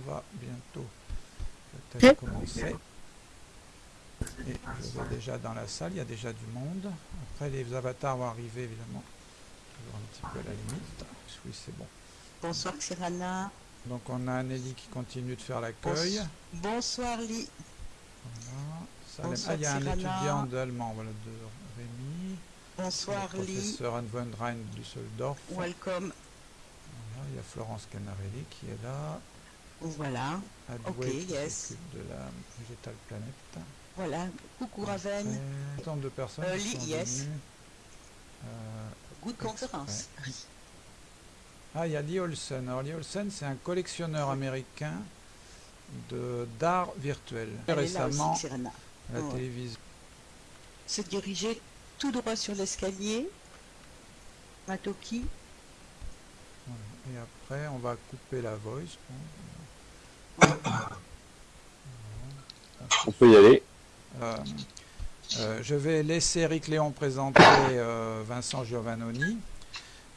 on va bientôt peut-être commencer. Et je vais déjà dans la salle, il y a déjà du monde. Après, les avatars vont arriver, évidemment. Toujours un petit peu à la limite. Oui, c'est bon. Bonsoir, Cyrana. Donc, on a Nelly qui continue de faire l'accueil. Bonsoir, Lee. Voilà. ah, il y a un étudiant d'allemand, voilà, de Rémi. Bonsoir, Lee. Professeur Anne von Rhein Düsseldorf. Welcome. Voilà, il y a Florence Canarelli qui est là. Voilà. Ok, yes. de la Végétale Planète. Voilà, coucou Raven. Tant de personnes euh, qui sont yes. venues. Euh, Good conférence. Ah, il y a Lee Olsen. Alors, Lee Olsen, c'est un collectionneur américain de d'art virtuel. Elle Récemment, aussi, la oh. télévision. Se diriger tout droit sur l'escalier. Matoki. Et après, on va couper la voice. On peut y aller. Euh, euh, je vais laisser Eric Léon présenter euh, Vincent Giovannoni.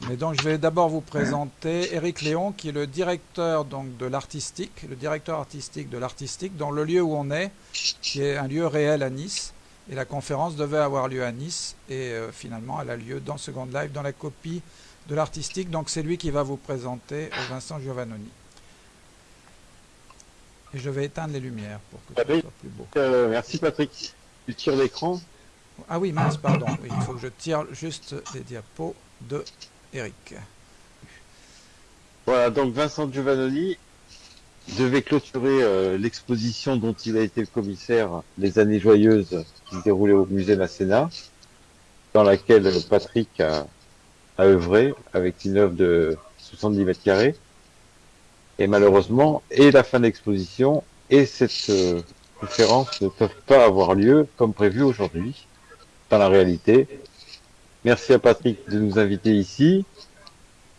Mais donc je vais d'abord vous présenter Eric Léon qui est le directeur donc de l'artistique, le directeur artistique de l'artistique dans le lieu où on est, qui est un lieu réel à Nice. Et la conférence devait avoir lieu à Nice et finalement elle a lieu dans Second Life dans la copie de l'artistique. Donc c'est lui qui va vous présenter Vincent Giovannoni. Et je vais éteindre les lumières pour que Patrick, ce soit plus beau. Euh, merci Patrick. Tu tires l'écran. Ah oui, mince, pardon. Oui, il faut que je tire juste les diapos de Eric. Voilà, donc Vincent Giovannoni devait clôturer euh, l'exposition dont il a été le commissaire Les années joyeuses qui se déroulait au musée Masséna, dans laquelle Patrick a, a œuvré avec une œuvre de 70 mètres carrés. Et malheureusement, et la fin de l'exposition et cette euh, conférence ne peuvent pas avoir lieu comme prévu aujourd'hui, dans la réalité. Merci à Patrick de nous inviter ici.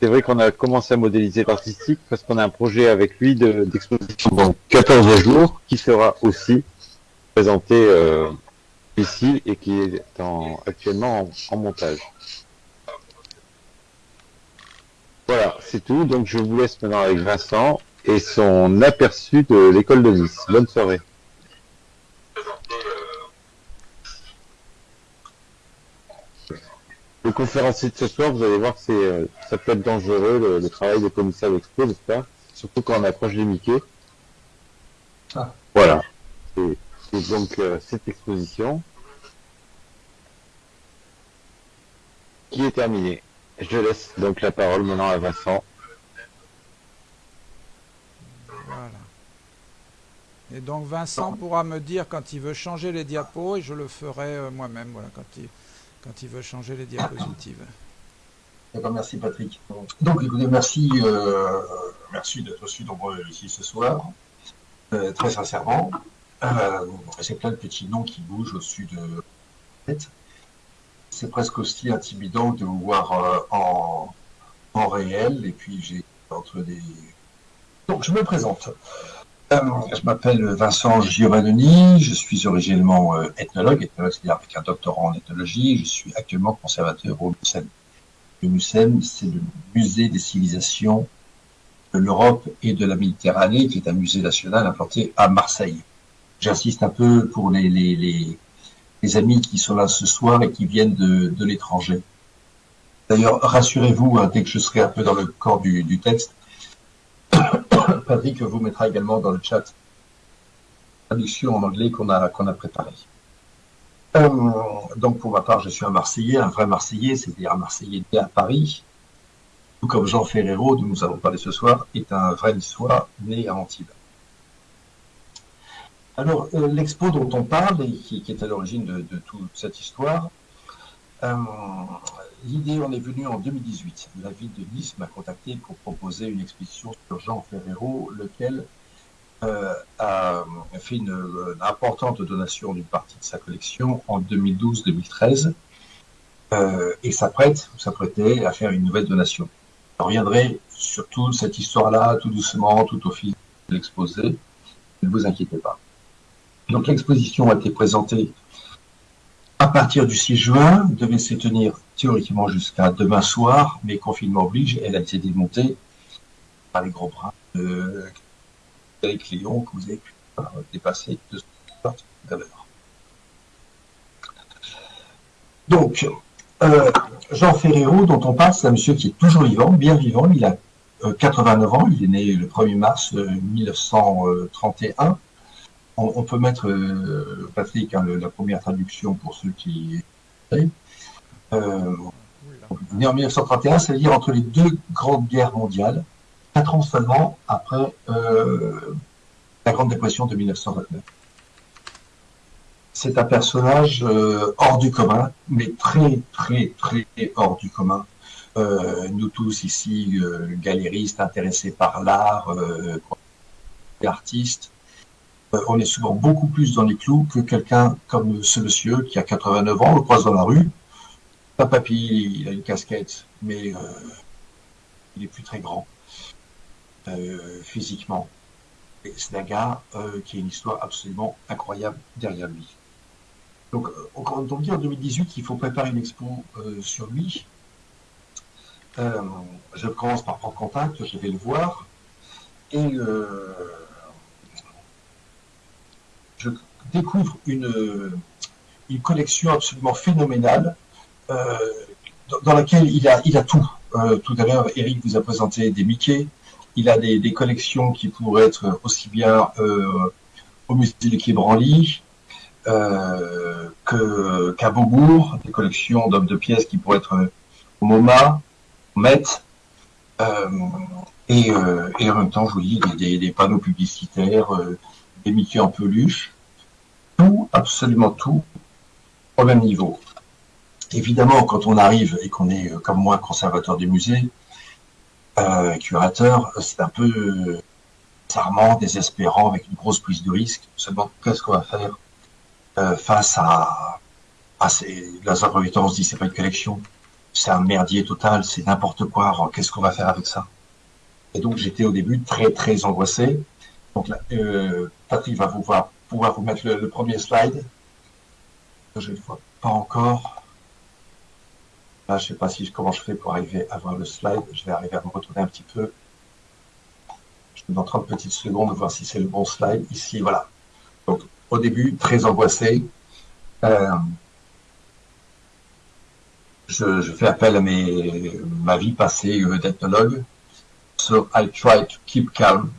C'est vrai qu'on a commencé à modéliser l'artistique parce qu'on a un projet avec lui d'exposition de, dans 14 jours qui sera aussi présenté euh, ici et qui est en, actuellement en, en montage. Voilà, c'est tout. Donc je vous laisse maintenant avec Vincent et son aperçu de l'école de Nice. Bonne soirée. Le conférencier de ce soir, vous allez voir que c'est, euh, ça peut être dangereux le, le travail de commissaire d'expo, n'est-ce pas? Surtout quand on approche des Mickey. Ah. Voilà. Et, et donc euh, cette exposition qui est terminée. Je laisse donc la parole maintenant à Vincent. Voilà. Et donc Vincent pourra me dire quand il veut changer les diapos et je le ferai euh, moi-même, voilà, quand il, quand il veut changer les diapositives. D'accord, merci Patrick. Donc écoutez, merci, euh, merci d'être aussi nombreux ici ce soir, euh, très sincèrement. Euh, C'est plein de petits noms qui bougent au-dessus de la tête. C'est presque aussi intimidant de vous voir euh, en, en réel, et puis j'ai entre des... Donc je me présente. Euh, je m'appelle Vincent Giovannoni, je suis originellement euh, ethnologue, ethnologue c'est-à-dire avec un doctorat en ethnologie, je suis actuellement conservateur au MUSEM. Le MUSEM, c'est le musée des civilisations de l'Europe et de la Méditerranée, qui est un musée national implanté à Marseille. J'insiste un peu pour les, les, les, les, amis qui sont là ce soir et qui viennent de, de l'étranger. D'ailleurs, rassurez-vous, hein, dès que je serai un peu dans le corps du, du texte, Patrick vous mettra également dans le chat traduction en anglais qu'on a, qu'on a préparée. Euh, donc pour ma part, je suis un Marseillais, un vrai Marseillais, c'est-à-dire un Marseillais né à Paris, tout comme Jean Ferrero, dont nous allons parler ce soir, est un vrai Niçois né à Antibes. Alors, euh, l'expo dont on parle, et qui, est à l'origine de, toute cette histoire, euh, l'idée en est venue en 2018. La ville de Nice m'a contacté pour proposer une exposition sur Jean Ferrero, lequel euh, a fait une, importante donation d'une partie de sa collection en 2012-2013 euh, et s'apprête, s'apprêtait à faire une nouvelle donation. Je reviendrai sur toute cette histoire-là, tout doucement, tout au fil de l'exposé. Ne vous inquiétez pas. Donc l'exposition a été présentée à partir du 6 juin, devait se tenir théoriquement jusqu'à demain soir, mais confinement oblige, elle a été démontée par les gros bras de Léon que vous avez pu dépasser de tout à l'heure. Donc, euh, Jean Ferrero, dont on parle, c'est un monsieur qui est toujours vivant, bien vivant. Il a 89 ans, il est né le 1er mars 1931. On, peut mettre, Patrick, hein, la première traduction pour ceux qui... Euh, né en 1931, c'est-à-dire entre les deux grandes guerres mondiales, quatre ans seulement après euh, la Grande Dépression de 1929. C'est un personnage euh, hors du commun, mais très, très, très hors du commun. Euh, nous tous ici, galéristes, intéressés par l'art, artistes, on est souvent beaucoup plus dans les clous que quelqu'un comme ce monsieur qui a 89 ans, on le croise dans la rue, pas papy, il a une casquette, mais euh, il est plus très grand euh, physiquement. c'est un gars euh, qui a une histoire absolument incroyable derrière lui. Donc, quand on dit en 2018 qu'il faut préparer une expo sur lui, je commence par prendre contact, je vais le voir, et je découvre une, collection absolument phénoménale euh, dans laquelle il a, tout. Euh, tout à l'heure, Eric vous a présenté des Mickey. Il a des, collections qui pourraient être aussi bien euh, au musée de Quai Branly euh, qu'à Beaubourg, des collections d'hommes de pièces qui pourraient être au MoMA, au Met. Et, en même temps, je vous dis, des, des panneaux publicitaires, des Mickey en peluche, tout, absolument tout, au même niveau. Évidemment, quand on arrive et qu'on est, euh, comme moi, conservateur du musée, euh, curateur, c'est un peu euh, charmant, désespérant, avec une grosse prise de risque. Seulement, qu'est-ce qu'on va faire euh, face à, à ces... Dans un on se dit, c'est pas une collection, c'est un merdier total, c'est n'importe quoi, qu'est-ce qu'on va faire avec ça? Et donc, j'étais au début très, très angoissé. Donc là, euh, Patrick va pouvoir, pouvoir vous mettre le, le premier slide. Je ne vois pas encore. Là, je sais pas si comment je fais pour arriver à voir le slide. Je vais arriver à me retourner un petit peu. Je vais dans 30 petites secondes voir si c'est le bon slide. Ici, voilà. Donc, au début, très angoissé. Euh, je, je, fais appel à mes, ma vie passée euh, d'ethnologue. So I try to keep calm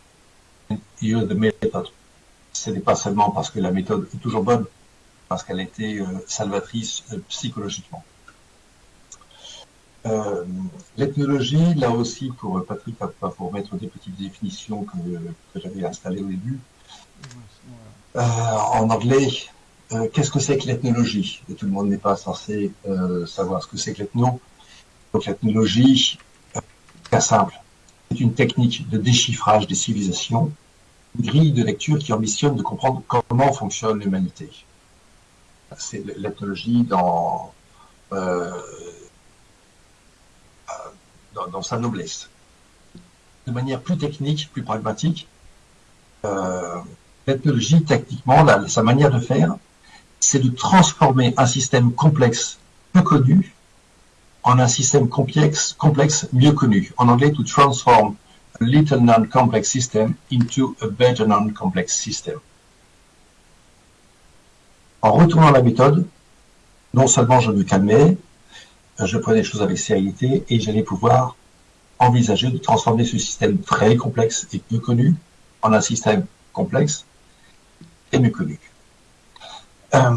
and use the method. Ce n'est pas seulement parce que la méthode est toujours bonne, parce qu'elle a été euh, salvatrice euh, psychologiquement. Euh, L'ethnologie, là aussi, pour Patrick, pour mettre des petites définitions que, j'avais installées au début. En anglais, qu'est-ce que c'est que l'ethnologie? Tout le monde n'est pas censé savoir ce que c'est que l'ethno. Donc l'ethnologie, très simple, c'est une technique de déchiffrage des civilisations, grille de lecture qui ambitionne de comprendre comment fonctionne l'humanité. C'est l'ethnologie dans euh, sa noblesse. De manière plus technique, plus pragmatique, euh, l'ethnologie, techniquement, sa manière de faire, c'est de transformer un système complexe peu connu en un système complexe, complexe mieux connu. En anglais, to transform little non-complex system into a better non-complex system. En retournant la méthode, non seulement je me calmais, je prenais les choses avec sérénité et j'allais pouvoir envisager de transformer ce système très complexe et peu connu en un système complexe et mieux connu. Euh,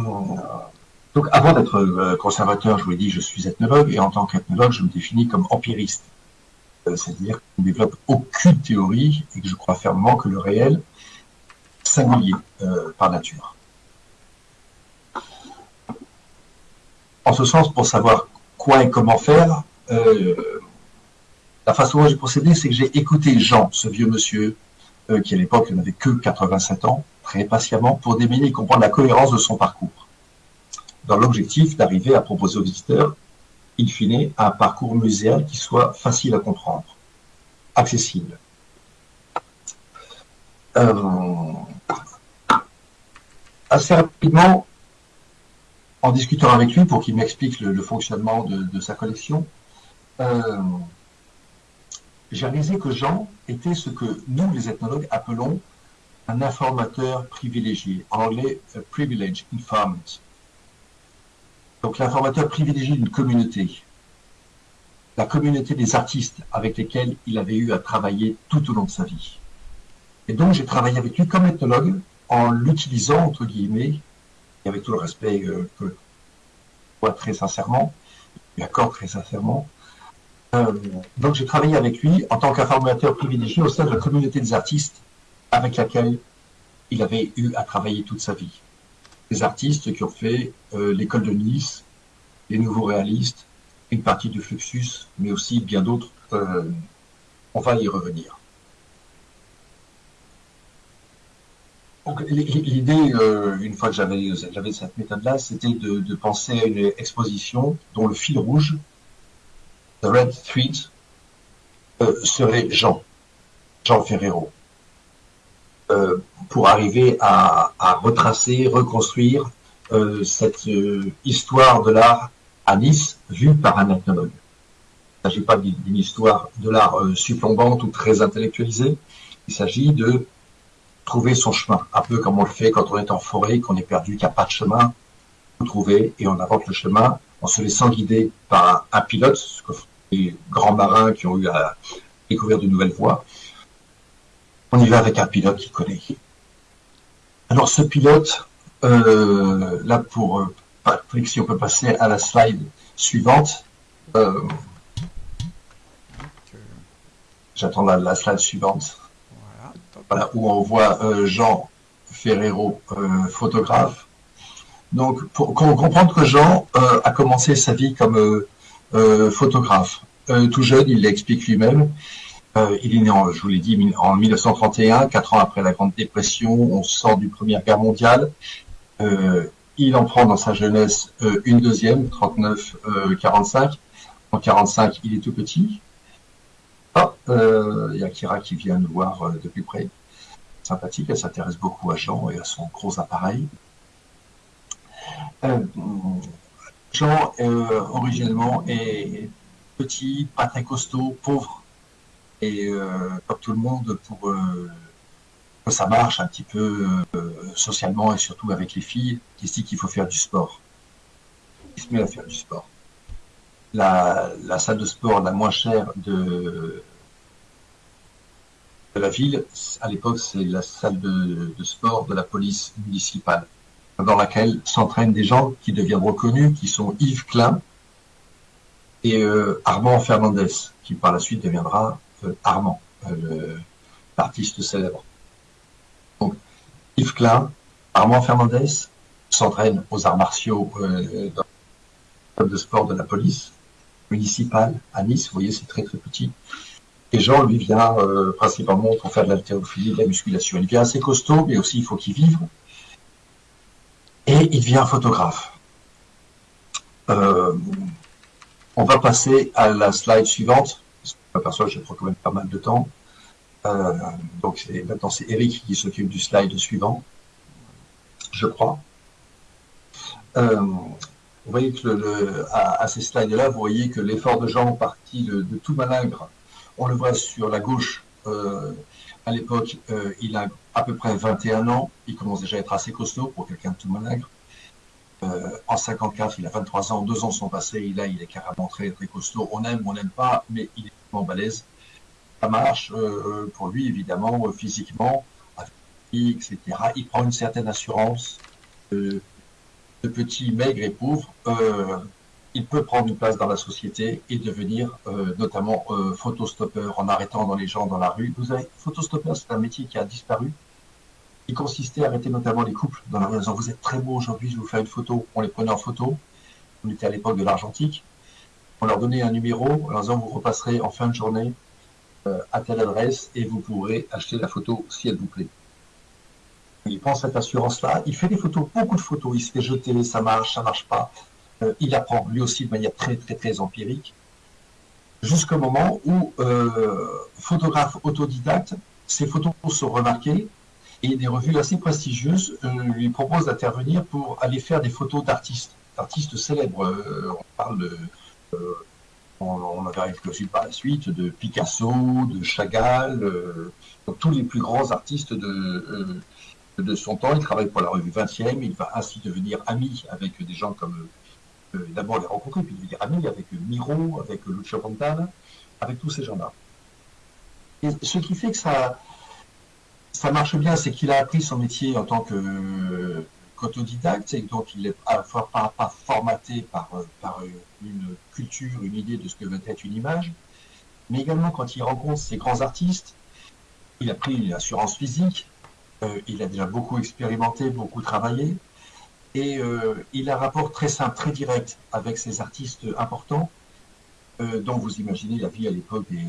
donc avant d'être euh, conservateur, je vous l'ai dit, je suis ethnologue et en tant qu'ethnologue, je me définis comme empiriste. C'est-à-dire je ne développe aucune théorie et que je crois fermement que le réel singulier euh, par nature. En ce sens, pour savoir quoi et comment faire. Euh, la façon dont j'ai procédé, c'est que j'ai écouté Jean, ce vieux monsieur, euh, qui à l'époque n'avait que 87 ans, très patiemment, pour démêler et comprendre la cohérence de son parcours. Dans l'objectif d'arriver à proposer aux visiteurs, in fine, un parcours muséal qui soit facile à comprendre, accessible. Euh, assez rapidement, en discutant avec lui pour qu'il m'explique le, fonctionnement de, sa collection, euh, j'ai réalisé que Jean était ce que nous, les ethnologues, appelons un informateur privilégié. En anglais, a privileged informant. Donc l'informateur privilégié d'une communauté. La communauté des artistes avec lesquels il avait eu à travailler tout au long de sa vie. Et donc j'ai travaillé avec lui comme ethnologue en l'utilisant, entre guillemets, et avec tout le respect euh, que je vois très sincèrement, lui très sincèrement. Euh, donc j'ai travaillé avec lui en tant qu'informateur privilégié au sein de la communauté des artistes avec laquelle il avait eu à travailler toute sa vie. Des artistes qui ont fait euh, l'école de Nice, les nouveaux réalistes, une partie du Fluxus, mais aussi bien d'autres. Euh, on va y revenir. L'idée, euh, une fois que j'avais cette méthode-là, c'était de, penser à une exposition dont le fil rouge, the red thread, serait Jean, Jean Ferrero. Euh, pour arriver à, retracer, reconstruire euh, cette euh, histoire de l'art à Nice vue par un ethnologue. Il ne s'agit pas d'une histoire de l'art supplombante ou très intellectualisée, il s'agit de trouver son chemin, un peu comme on le fait quand on est en forêt, qu'on est perdu, qu'il n'y a pas de chemin, on trouver et on invente le chemin en se laissant guider par un, un pilote, ce que font les grands marins qui ont eu à découvrir de nouvelles voies, on y va avec un pilote qui connaît. Alors ce pilote, euh, là pour euh, Patrick, si on peut passer à la slide suivante. Euh, J'attends la, slide suivante. Voilà, voilà où on voit Jean Ferrero, photographe. Donc pour comprendre que Jean a commencé sa vie comme photographe. tout jeune, il l'explique lui-même. Euh, il est né, je vous l'ai dit, en 1931, quatre ans après la Grande Dépression. On sort du Première Guerre mondiale. Euh, il en prend dans sa jeunesse euh, une deuxième, 39-45. en 45, il est tout petit. Ah, il y a Kira qui vient nous voir de plus près. Sympathique, elle s'intéresse beaucoup à Jean et à son gros appareil. Jean, originellement, est petit, pas très costaud, pauvre, et euh, comme tout le monde pour euh, que ça marche un petit peu euh, socialement et surtout avec les filles, qui dit qu'il faut faire du sport. Il se met à faire du sport. La, salle de sport la moins chère de, la ville, à l'époque, c'est la salle de, sport de la police municipale, dans laquelle s'entraînent des gens qui deviendront connus, qui sont Yves Klein et Armand Fernandez, qui par la suite deviendra Armand, euh, l'artiste célèbre. Donc, Yves Klein, Armand Fernandez s'entraîne aux arts martiaux euh, dans le club de sport de la police municipale à Nice. Vous voyez, c'est très très petit. Et Jean, lui, vient euh, principalement pour faire de l'haltérophilie, de la musculation. Il vient assez costaud, mais aussi il faut qu'il vive. Et il devient photographe. Euh, on va passer à la slide suivante m'aperçois que je prends quand même pas mal de temps. Euh, donc maintenant c'est Eric qui s'occupe du slide suivant, je crois. Euh, vous voyez que à, ces slides-là, vous voyez que l'effort de Jean parti de, de, tout malingre. On le voit sur la gauche. Euh, à l'époque, euh, il a à peu près 21 ans. Il commence déjà à être assez costaud pour quelqu'un de tout malingre. En 54, il a 23 ans, deux ans sont passés, et là, il est carrément très, très costaud. On aime, on n'aime pas, mais il est vraiment balèze. Ça marche euh, pour lui, évidemment, euh, physiquement, etc. Il prend une certaine assurance de, petit, maigre et pauvre. Euh, il peut prendre une place dans la société et devenir euh, notamment photostoppeur en arrêtant dans les gens dans la rue. Vous savez, photostoppeur, c'est un métier qui a disparu qui consistait à arrêter notamment les couples dans la rue en disant vous êtes très beau aujourd'hui, je vais vous faire une photo. On les prenait en photo. On était à l'époque de l'argentique. On leur donnait un numéro en leur vous repasserez en fin de journée euh, à telle adresse et vous pourrez acheter la photo si elle vous plaît. Il prend cette assurance-là, il fait des photos, beaucoup de photos, il se fait jeter, ça marche, ça marche pas. Euh, il apprend lui aussi de manière très très très empirique, jusqu'au moment où euh, photographe autodidacte, ses photos sont remarquées, et des revues assez prestigieuses lui proposent d'intervenir pour aller faire des photos d'artistes, d'artistes célèbres. On parle de On, on a vu aussi par la suite de Picasso, de Chagall, euh, tous les plus grands artistes de, euh, de son temps. Il travaille pour la revue 20e. Il va ainsi devenir ami avec des gens comme, euh, d'abord les rencontrer, puis devenir ami avec Miro, avec Lucio Fontana, avec tous ces gens-là. Et ce qui fait que ça, ça marche bien, c'est qu'il a appris son métier en tant que qu'autodidacte, et donc il est à la fois pas, pas formaté par, par une culture, une idée de ce que veut être une image, mais également quand il rencontre ces grands artistes, il a pris une assurance physique, euh, il a déjà beaucoup expérimenté, beaucoup travaillé, et euh, il a un rapport très simple, très direct avec ces artistes importants, euh, dont vous imaginez la vie à l'époque des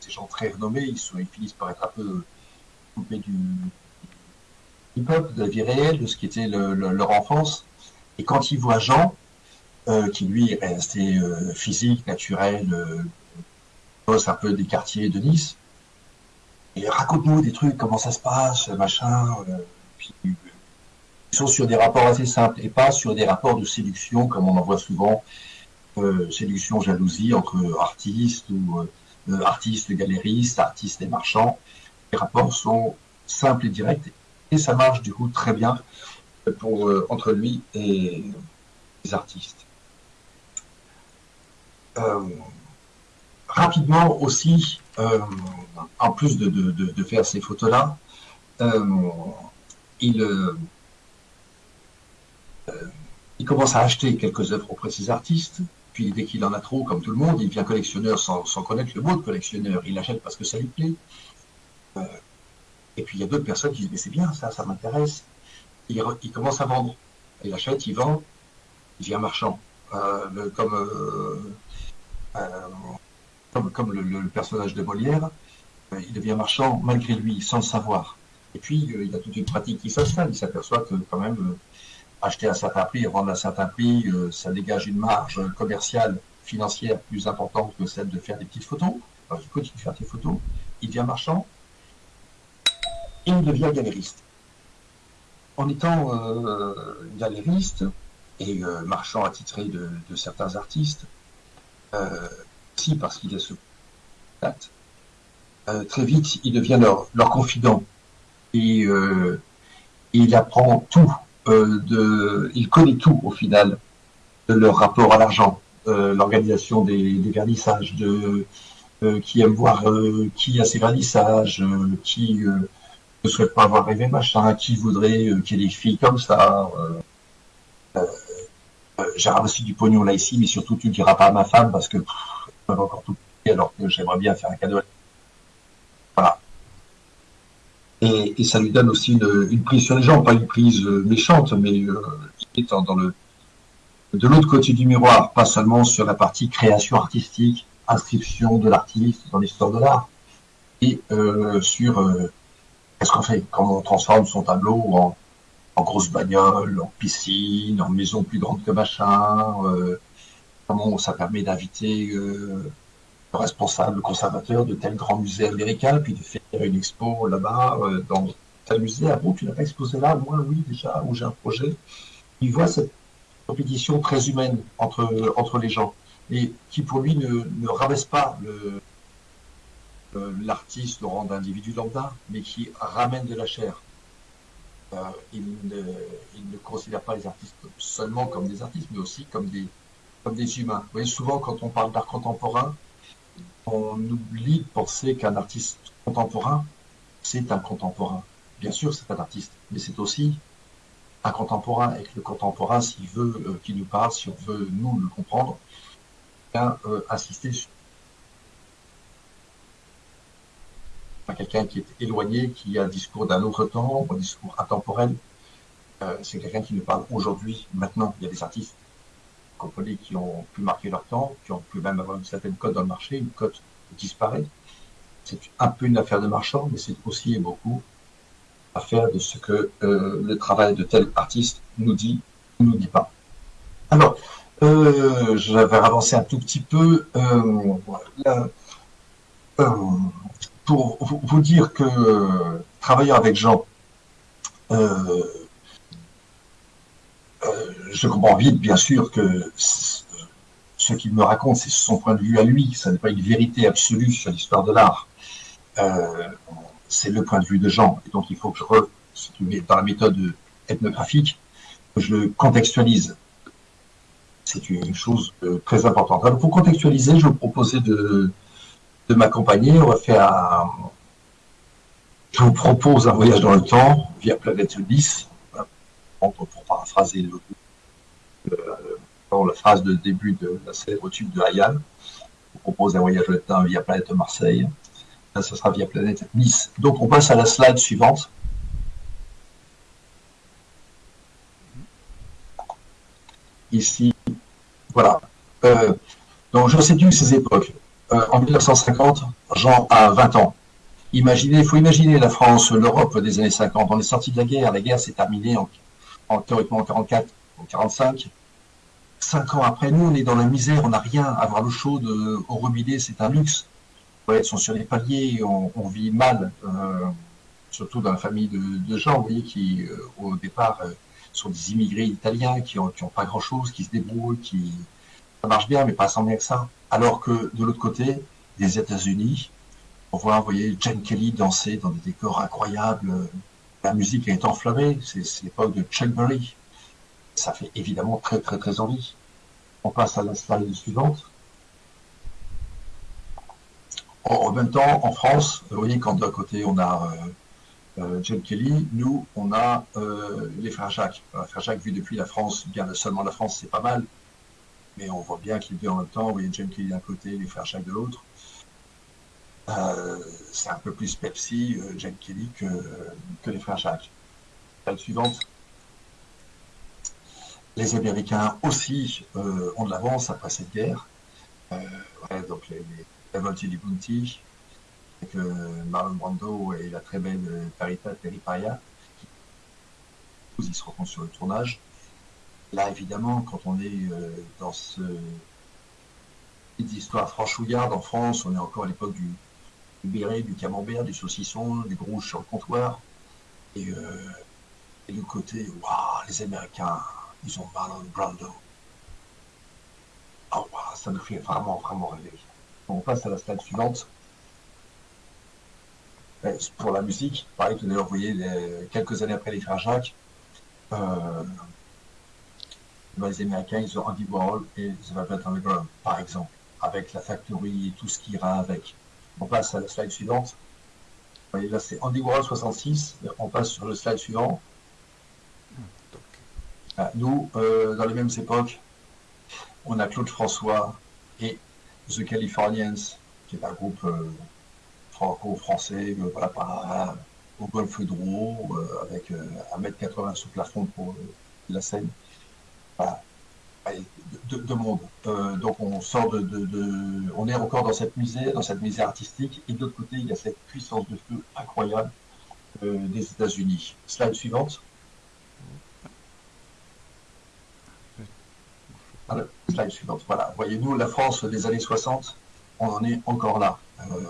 ces gens très renommés, ils finissent par être un peu coupés du hip-hop, de la vie réelle, de ce qui était le, le, leur enfance. Et quand ils voient Jean, euh, qui lui est resté euh, physique, naturel, euh, bosse un peu des quartiers de Nice, et raconte-nous des trucs, comment ça se passe, machin. ils sont sur des rapports assez simples et pas sur des rapports de séduction comme on en voit souvent, séduction, jalousie entre artistes ou artistes galéristes, artistes et marchands. Les rapports sont simples et directs et ça marche du coup très bien pour, euh, entre lui et les artistes. Euh, rapidement aussi, euh, en plus de, faire ces photos-là, il, commence à acheter quelques œuvres auprès de ces artistes, puis dès qu'il en a trop, comme tout le monde, il devient collectionneur sans, connaître le mot de collectionneur. Il achète parce que ça lui plaît. Et puis il y a d'autres personnes qui disent mais c'est bien ça, ça m'intéresse. Il, commence à vendre. Il achète, il vend, il devient marchand. Euh, comme, euh, comme, comme le, personnage de Molière, il devient marchand malgré lui, sans le savoir. Et puis il a toute une pratique qui s'installe. Il s'aperçoit que quand même acheter à un certain prix vendre à un certain prix, euh, ça dégage une marge commerciale, financière plus importante que celle de faire des petites photos. Alors il continue de faire des photos, il devient marchand, il devient galériste. En étant euh, galériste et euh, marchand attitré de, certains artistes, euh, si parce qu'il est ce contact, très vite il devient leur, confident et il apprend tout euh, il connaît tout au final de leur rapport à l'argent, euh, l'organisation des, des, vernissages, de euh, qui aime voir qui a ses vernissages, qui ne souhaite pas avoir rêvé machin, qui voudrait qu'il y ait des filles comme ça. J'ai ramassé du pognon là ici, mais surtout tu ne diras pas à ma femme parce que elle va encore tout alors que j'aimerais bien faire un cadeau. Voilà et, ça lui donne aussi une, prise sur les gens, pas une prise euh, méchante, mais euh, dans le de l'autre côté du miroir, pas seulement sur la partie création artistique, inscription de l'artiste dans l'histoire de l'art, et euh, sur euh, qu'est-ce qu'on fait, comment on transforme son tableau en, grosse bagnole, en piscine, en maison plus grande que machin, euh, comment ça permet d'inviter euh, responsable conservateur de tel grand musée américain, puis de faire une expo là-bas, euh, dans tel musée. Ah bon, tu n'as pas exposé là Moi, oui, déjà, où j'ai un projet. Il voit cette compétition très humaine entre, entre les gens, et qui pour lui ne, ne rabaisse pas le l'artiste au rang d'individu lambda, mais qui ramène de la chair. Euh, il, ne, considère pas les artistes seulement comme des artistes, mais aussi comme des, comme des humains. Vous voyez, souvent, quand on parle d'art contemporain, on oublie de penser qu'un artiste contemporain, c'est un contemporain. Bien sûr, c'est un artiste, mais c'est aussi un contemporain. Et que le contemporain, s'il veut euh, qu'il nous parle, si on veut nous le comprendre, bien euh, sur quelqu'un qui est éloigné, qui a un discours d'un autre temps, un discours intemporel. Euh, c'est quelqu'un qui nous parle aujourd'hui, maintenant. Il y a des artistes compagnies qui ont pu marquer leur temps, qui ont pu même avoir une certaine cote dans le marché, une cote disparaît. C'est un peu une affaire de marchand, mais c'est aussi et beaucoup affaire de ce que euh, le travail de tel artiste nous dit ou nous dit pas. Alors, euh, je vais avancer un tout petit peu euh, pour vous dire que euh, travaillant avec Jean, euh, je comprends vite, bien sûr, que ce qu'il me raconte, c'est son point de vue à lui. Ça n'est pas une vérité absolue sur l'histoire de l'art. Euh, c'est le point de vue de Jean. Et donc, il faut que je, re, dans la méthode ethnographique, je le contextualise. C'est une chose euh, très importante. Alors, pour contextualiser, je vous proposais de, de m'accompagner. On va faire un, je vous propose un voyage dans le temps via Planète 10, pour paraphraser euh, la phrase de début de la célèbre tube de Hayal. Je propose un voyage dans le temps via Planète Marseille. Là, ce sera via Planète Nice. Donc, on passe à la slide suivante. Ici, voilà. Euh, donc, je situe ces époques. Euh, en 1950, Jean a 20 ans. Imaginez, il faut imaginer la France, l'Europe des années 50. On est sorti de la guerre. La guerre s'est terminée en, en, théoriquement en 44, en 45. Cinq ans après, nous, on est dans la misère, on n'a rien. Avoir l'eau chaude au robinet, c'est un luxe. Ouais, ils sont sur les paliers, on, vit mal, euh, surtout dans la famille de, de gens, vous voyez, qui euh, au départ euh, sont des immigrés italiens, qui ont, qui ont pas grand-chose, qui se débrouillent, qui ça marche bien, mais pas sans bien que ça. Alors que de l'autre côté, des États-Unis, on voit, voyez, Jane Kelly danser dans des décors incroyables. La musique est enflammée, c'est l'époque de Chuck Berry. Ça fait évidemment très très très envie. On passe à la slide suivante. En, même temps, en France, vous voyez, quand d'un côté on a euh, euh, Jane Kelly, nous on a euh, les frères Jacques. Les frères Jacques, vu depuis la France, bien seulement la France, c'est pas mal. Mais on voit bien qu'ils deux en même temps, Jane Kelly d'un côté, les frères Jacques de l'autre. Euh, c'est un peu plus Pepsi, euh, Kelly, que, que les frères Jacques. La suivante. Les Américains aussi euh, ont de l'avance après cette guerre. Ouais, donc les, les di Bounty, avec Marlon Brando et la très belle Parita Periparia. Ils se rencontrent sur le tournage. Là, évidemment, quand on est dans ce histoire franchouillarde en France, on est encore à l'époque du, du béret, du camembert, du saucisson, des rouges sur le comptoir. Et, euh, côté, waouh, les Américains, ils ont Marlon Brando. Oh, wow, ça nous fait vraiment, vraiment rêver. On passe à la slide suivante. Pour la musique, pareil, vous voyez, les, quelques années après les frères Jacques, euh, les Américains, ils ont Andy Warhol et The Velvet Underground, par exemple, avec la factory et tout ce qui ira avec. On passe à la slide suivante. Vous voyez, là, c'est Andy Warhol 66. On passe sur le slide suivant. Ah, nous, euh, dans les mêmes époques, on a Claude François et The Californians, qui est un groupe euh, franco-français, euh, voilà, par, au Golfe d'Ouro, euh, avec 1m80 sous plafond pour la scène. De, de, monde. Euh, donc on sort de, on est encore dans cette misère, dans cette misère artistique, et de l'autre côté il y a cette puissance de feu incroyable euh, des États-Unis. Slide suivante. Slide suivante. Voilà. Voyez-nous la France des années 60, on en est encore là, euh,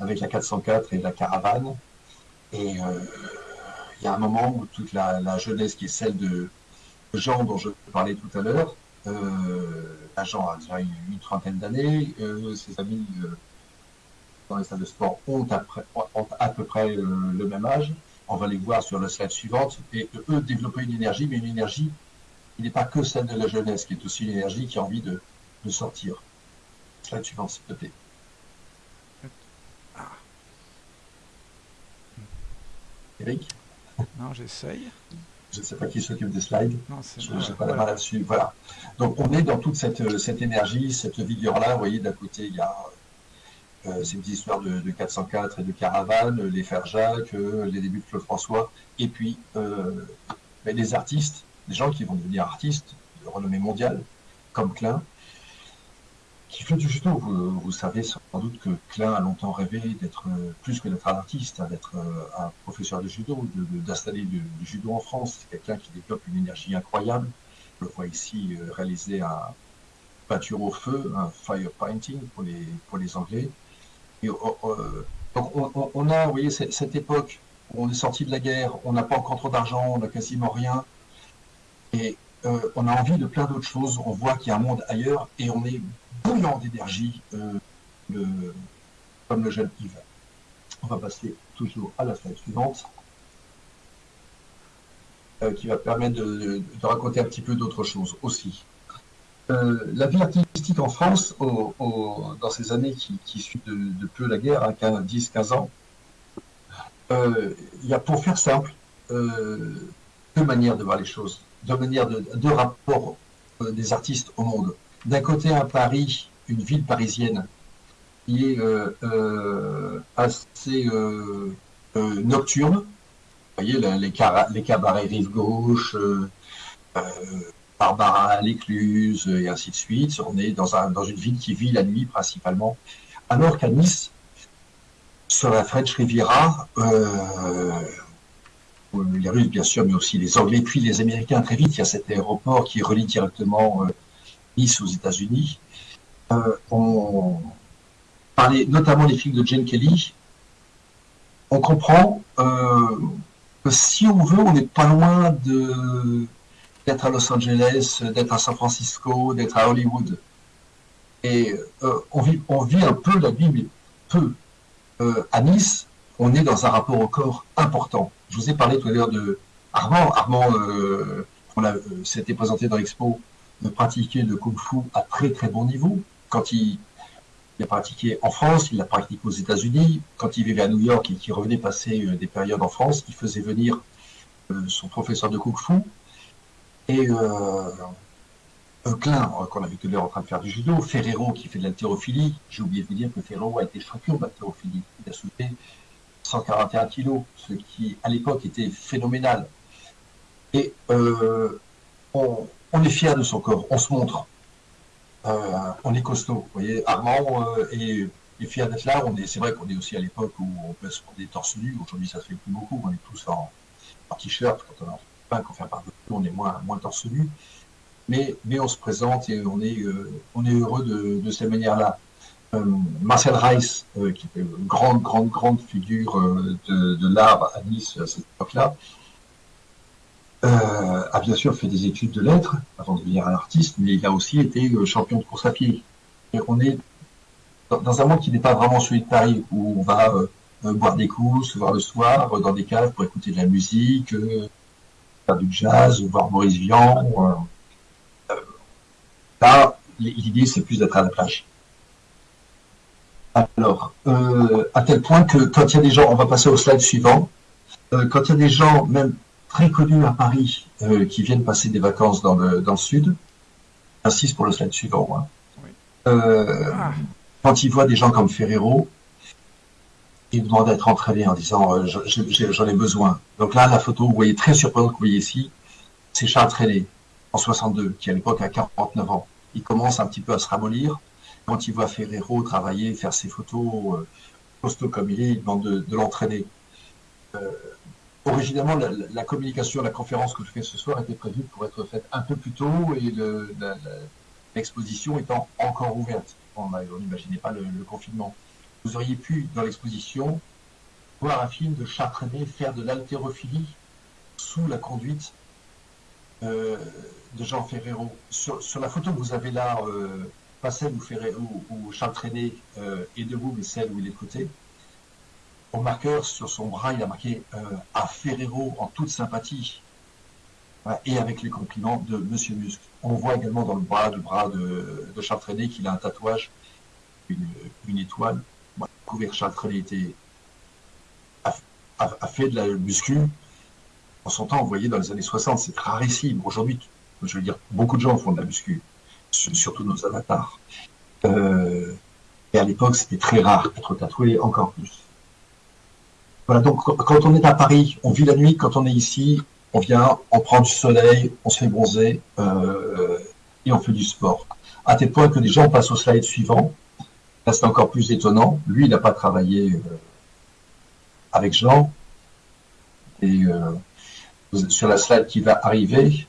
avec la 404 et la caravane. Et il y a un moment où toute la jeunesse qui est celle de Jean dont je parlais tout à l'heure, euh, Jean a déjà une trentaine d'années, euh, ses amis euh, dans les salles de sport ont, après, ont à peu près le même âge. On va les voir sur la slide suivante. Et eux développer une énergie, mais une énergie qui n'est pas que celle de la jeunesse, qui est aussi une énergie qui a envie de, de sortir. Slide suivante, s'il te plaît. Ah. Eric? Non, j'essaye je ne sais pas qui s'occupe des slides, non, je n'ai pas la main là-dessus. Voilà. Donc on est dans toute cette, cette énergie, cette vigueur-là. Vous voyez, d'un côté, il y a euh, ces petites histoires de, de, 404 et de Caravane, les Frères Jacques, euh, les débuts de Claude François, et puis euh, ben, les artistes, les gens qui vont devenir artistes de renommée mondiale, comme Klein, qui fait du judo. Vous, savez sans doute que Klein a longtemps rêvé d'être plus que d'être un artiste, hein, d'être un professeur de judo, d'installer du, judo en France. C'est quelqu'un qui développe une énergie incroyable. On le voit ici euh, réaliser un peinture au feu, un fire painting pour les, pour les Anglais. Et, euh, donc on, a, vous voyez, cette époque où on est sorti de la guerre, on n'a pas encore trop d'argent, on n'a quasiment rien. Et euh, on a envie de plein d'autres choses. On voit qu'il y a un monde ailleurs et on est bouillant d'énergie, euh, comme le jeune Yves. On va passer toujours à la slide suivante, euh, qui va permettre de, raconter un petit peu d'autres choses aussi. La vie artistique en France, dans ces années qui, suivent de, peu la guerre, hein, 15, 10, 15 ans, il y a, pour faire simple, deux manières de voir les choses, deux manières de, deux rapports euh, des artistes au monde. D'un côté, à Paris, une ville parisienne qui est euh, euh, assez nocturne. Vous voyez, les, cabarets rive gauche, Barbara, l'Écluse, et ainsi de suite. On est dans, un, dans une ville qui vit la nuit principalement. Alors qu'à Nice, sur la French Riviera, les Russes bien sûr, mais aussi les Anglais, puis les Américains très vite. Il y a cet aéroport qui relie directement euh, Nice aux États-Unis. Euh, on parlait notamment des films de Jane Kelly. On comprend euh, que si on veut, on n'est pas loin de d'être à Los Angeles, d'être à San Francisco, d'être à Hollywood. Et euh, on, vit, on vit un peu la vie, mais peu. Euh, à Nice, on est dans un rapport au corps important. Je vous ai parlé tout à l'heure de Armand. Armand, euh, euh, s'était présenté dans l'expo, de pratiquer le kung-fu à très très bon niveau. Quand il, a pratiqué en France, il l'a pratiqué aux États-Unis. Quand il vivait à New York et qu'il revenait passer euh, des périodes en France, il faisait venir son professeur de kung-fu et euh, Klein, qu'on a vu tout à l'heure en train de faire du judo, Ferrero qui fait de l'haltérophilie. J'ai oublié de vous dire que Ferrero a été champion d'haltérophilie. Il a soulevé 141 kilos, ce qui à l'époque était phénoménal. Et euh, on, est fier de son corps, on se montre. Euh, on est costaud. Vous voyez, Armand euh, est, fier d'être là. Est, c'est vrai qu'on est aussi à l'époque où on peut se est torse nu. Aujourd'hui, ça se fait plus beaucoup. On est tous en, t-shirt. Quand on est en pain, qu'on fait un barbecue, on est moins, moins torse nu. Mais, on se présente et on est, euh, on est heureux de cette manière-là. Euh, Marcel Reiss, euh, qui était une grande, grande, grande figure euh, de, l'art à Nice à cette époque-là, a bien sûr fait des études de lettres avant de devenir un artiste, mais il a aussi été champion de course à pied. On est dans, un monde qui n'est pas vraiment celui de Paris, où on va boire des coups, se voir le soir, dans des caves pour écouter de la musique, faire du jazz, voir Maurice Vian. là, l'idée, c'est plus d'être à la plage. Alors, euh, à tel point que quand il y a des gens, on va passer au slide suivant, euh, quand il y a des gens, même très connus à Paris, euh, qui viennent passer des vacances dans le, dans le sud, j'insiste pour le slide suivant, hein. Oui. Ah. quand ils voient des gens comme Ferrero, ils demandent d'être entraînés en disant je- je- j'en ai besoin. Donc là, la photo, vous voyez très surprenante que vous voyez ici, c'est Charles Trenet, en 62, qui à l'époque a 49 ans. Il commence un petit peu à se ramollir. Quand il voit Ferrero travailler, faire ses photos, euh, costaud comme il est, il demande de, l'entraîner. Euh, originalement, la, communication, la conférence que je fais ce soir était prévue pour être faite un peu plus tôt et l'exposition étant encore ouverte. On n'imaginait pas le, confinement. Vous auriez pu, dans l'exposition, voir un film de Charles Trenet faire de l'haltérophilie sous la conduite euh, de Jean Ferrero. Sur, sur la photo que vous avez là, euh, pas celle où, où Charles Trenet euh, est debout, mais celle où il est de côté, au marqueur sur son bras, il a marqué euh, à Ferrero en toute sympathie Voilà, et avec les compliments de Monsieur Musc. On voit également dans le bras de, de Charles Trenet qu'il a un tatouage, une, étoile. Découvert que Charles Trenet était, a, a- fait de la muscu. En son temps, vous voyez, dans les années 60, c'est rarissime. Aujourd'hui, je veux dire, beaucoup de gens font de la muscu, surtout nos avatars. Euh, et à l'époque, c'était très rare d'être tatoué, encore plus. Voilà, donc quand- on est à Paris, on vit la nuit. Quand on est ici, on vient, on prend du soleil, on se fait bronzer euh, et on fait du sport. À tel point que les gens passent au slide suivant. Là, c'est encore plus étonnant. Lui, il n'a pas travaillé euh, avec Jean. Et sur la slide qui va arriver,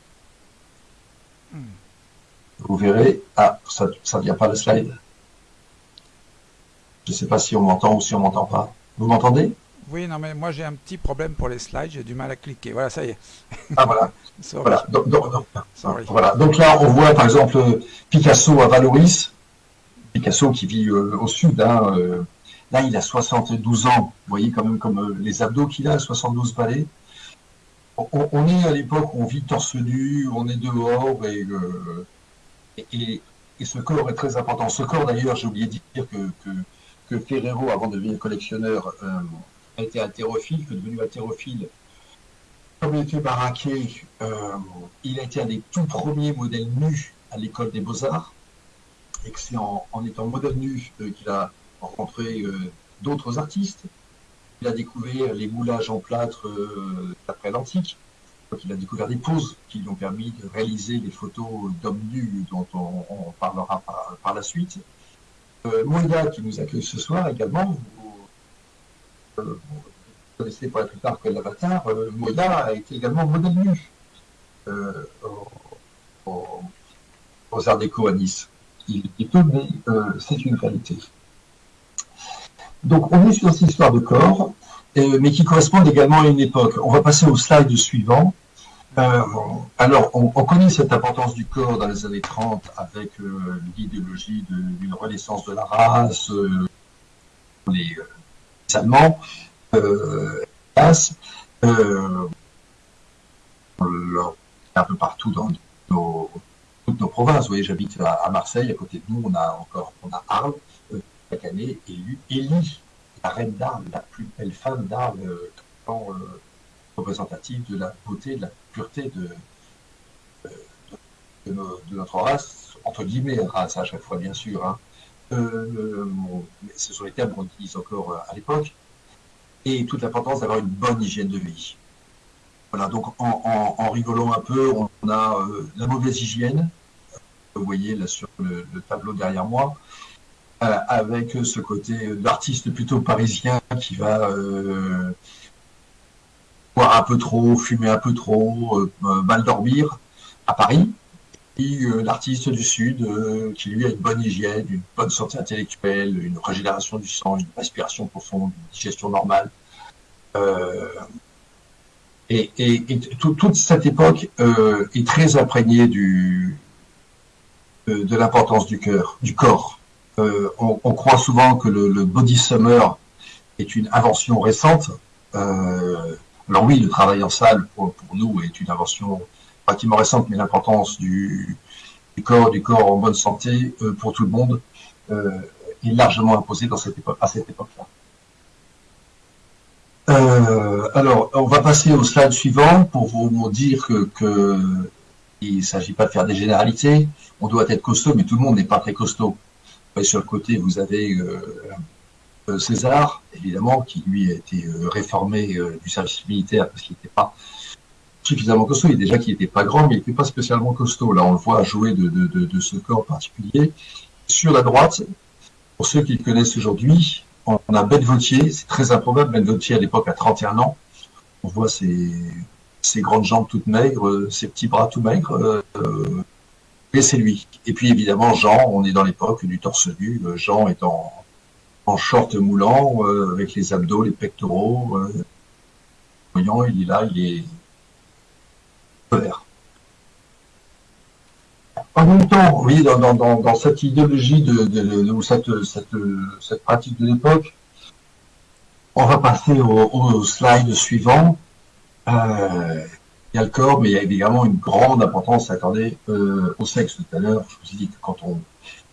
vous verrez. Ah, ça ne vient pas le slide. Je ne sais pas si on m'entend ou si on m'entend pas. Vous m'entendez? Oui, non, mais moi j'ai un petit problème pour les slides, j'ai du mal à cliquer. Voilà, ça y est. Ah voilà. Voilà. Donc, donc- donc- Sorry. voilà. Donc là, on voit par exemple Picasso à Valoris. Picasso qui vit euh, au sud. hein, euh, là, il a 72 ans. Vous voyez quand même comme euh, les abdos qu'il a, 72 balais. On, on- est à l'époque où on vit torse nu, on est dehors et, et, ce corps est très important. Ce corps, d'ailleurs, j'ai oublié de dire que, que, Ferrero, avant de devenir collectionneur, euh, a été haltérophile, que devenu haltérophile, comme il était baraqué, euh, il a été un des tout premiers modèles nus à l'école des beaux-arts, et que c'est en, étant modèle nu euh, qu'il a rencontré d'autres artistes. Il a découvert les moulages en plâtre d'après l'antique. Donc, il a découvert des poses qui lui ont permis de réaliser les photos d'hommes nus dont on, parlera par, la suite. Euh, Moïda, qui nous accueille ce soir également, vous, euh, connaissez pas plus tard que l'avatar, euh, Moïda a été également modèle nu euh, au- au- aux Arts Déco à Nice. Il est peu, mais c'est une réalité. Donc on est sur cette histoire de corps, mais qui correspondent également à une époque. On va passer au slide suivant. Euh, alors, on, on connaît cette importance du corps dans les années 30 avec euh, l'idéologie d'une renaissance de la race, euh, les, euh, les Allemands, un peu partout dans nos, toutes nos provinces. Vous voyez, j'habite à, à Marseille, à côté de nous, on a encore on a Arles, chaque année, élu Élie, la reine d'Arles, la plus belle femme d'Arles, euh, euh, représentative de la beauté, de la pureté de, euh, de, notre race, entre guillemets, race à chaque fois, bien sûr. hein. Ce sont les termes qu'on utilise encore à l'époque. Et toute l'importance d'avoir une bonne hygiène de vie. Voilà, donc en, en- rigolant un peu, on a la mauvaise hygiène, vous voyez là sur le, le tableau derrière moi, avec ce côté de l'artiste plutôt parisien qui va euh, boire un peu trop, fumer un peu trop, euh, euh, mal dormir à Paris. Euh, l'artiste du Sud euh, qui lui a une bonne hygiène, une bonne santé intellectuelle, une régénération du sang, une respiration profonde, une digestion normale. Euh, et, et- et tout- toute cette époque euh, est très imprégnée du, de l'importance du cœur, du corps. Euh, on, croit souvent que le, body summer est une invention récente. Euh, alors oui, le travail en salle pour, nous est une invention relativement récente, mais l'importance du, corps, du corps en bonne santé euh, pour tout le monde est largement imposée à cette époque-là. Alors, on va passer au slide suivant pour vous, vous dire que, que il ne s'agit pas de faire des généralités. On doit être costaud, mais tout le monde n'est pas très costaud. Sur le côté, vous avez euh, euh, César, évidemment, qui lui a été euh, réformé du service militaire parce qu'il n'était pas suffisamment costaud. Il déjà qu'il n'était pas grand, mais il n'était pas spécialement costaud. Là, on le voit jouer de, ce corps particulier. Sur la droite, pour ceux qui le connaissent aujourd'hui, on a Ben Vautier, c'est très improbable, Ben Vautier à l'époque a 31 ans. On voit ses, grandes jambes toutes maigres, ses petits bras tout maigres, et c'est lui. Et puis évidemment Jean, on est dans l'époque du torse nu, Euh, Jean est en, en short moulant, euh, avec les abdos, les pectoraux. Euh, voyons, il est là, il est vert. En même temps, dans, dans, dans, dans cette idéologie de, de, de- ou cette, cette, cette pratique de l'époque, on va passer au, au slide suivant. Euh, il y a le corps, mais il y a évidemment une grande importance accordée euh, au sexe. Tout à l'heure, je vous ai dit que quand on,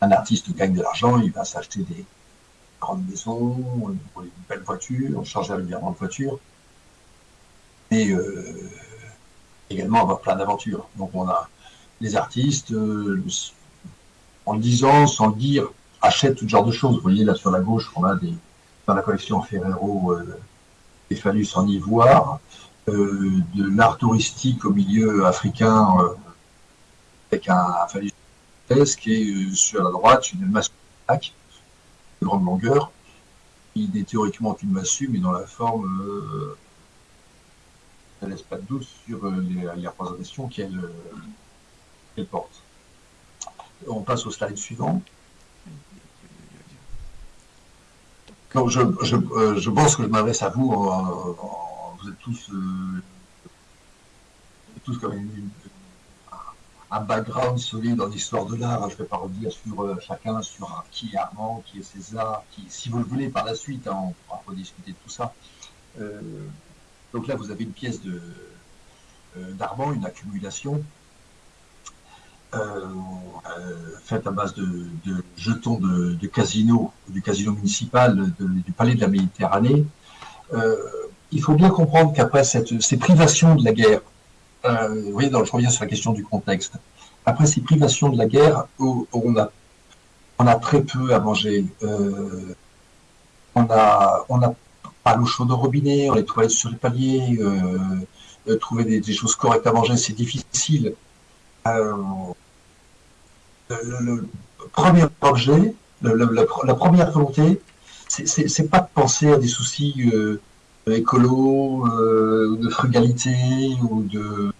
un artiste gagne de l'argent, il va s'acheter des grandes maisons, une belle voiture, changer régulièrement de voiture, et euh, également avoir plein d'aventures. Donc on a les artistes, euh, en le disant, sans le dire, achètent tout genre de choses. Vous voyez là sur la gauche, on a des, dans la collection Ferrero euh, des phallus en ivoire, de l'art touristique au milieu africain euh, avec un, un et euh, sur la droite une massue de grande longueur. Il est théoriquement une massue, mais dans la forme, euh, laisse pas de doute sur euh, les, les représentations qu'elle euh, porte. On passe au slide suivant. Je, euh, pense que je m'adresse à vous. en- tous, euh, tous une- un background solide dans l'histoire de l'art. Je ne vais pas revenir sur euh, chacun, sur euh, qui est Armand, qui est César, qui, si vous le voulez, par la suite, hein, on pourra rediscuter de tout ça. Donc là, vous avez une pièce d'Armand, une accumulation faite à base de, jetons de, casino, du casino municipal du palais de la Méditerranée. Il faut bien comprendre qu'après ces privations de la guerre, euh, vous voyez, dans, je reviens sur la question du contexte. Après ces privations de la guerre, on a, très peu à manger. Euh, on a, on a pas l'eau chaude au robinet, on les toilettes sur les paliers, euh, trouver des, choses correctes à manger, c'est difficile. Le, premier objet, la, la première volonté, c'est- pas de penser à des soucis écolo, euh, de frugalité, ou de.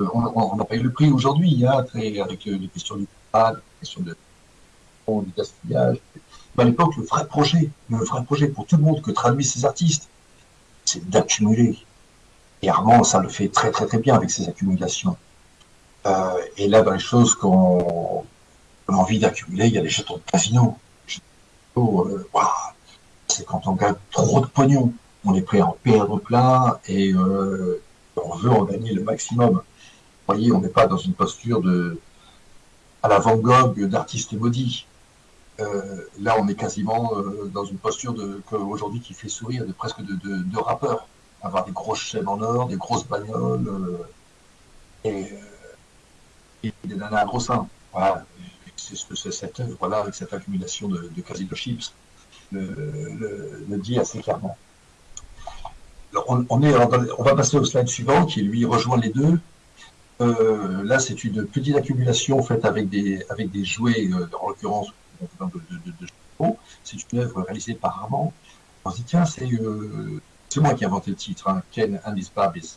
On, on, on a payé le prix aujourd'hui, hein, avec euh, les questions du pas, les questions de, du gaspillage. À l'époque, le vrai projet, le vrai projet pour tout le monde que traduisent ces artistes, c'est d'accumuler. Et Armand, ça le fait très très très bien avec ses accumulations. Euh, et là, dans les choses qu'on a envie d'accumuler, il y a les jetons de casino. Euh, waouh, c'est quand on gagne trop de pognon, on est prêt à en perdre plein et euh, on veut en gagner le maximum. Vous voyez, on n'est pas dans une posture de à la Van Gogh d'artiste maudit. Euh, là, on est quasiment euh, dans une posture aujourd'hui qui fait sourire de presque de, de, de rappeur. Avoir des grosses chaînes en or, des grosses bagnoles euh, et, des nanas à gros seins. Voilà, c'est ce que cette œuvre là avec cette accumulation de, casino chips le dit assez clairement. On, va passer au slide suivant qui lui rejoint les deux. Euh, là, c'est une petite accumulation faite avec des, avec des jouets, euh, en l'occurrence de, de, C'est une œuvre réalisée par Armand. On se dit, tiens, c'est euh, moi qui ai inventé le titre, hein, Ken and his Barbies.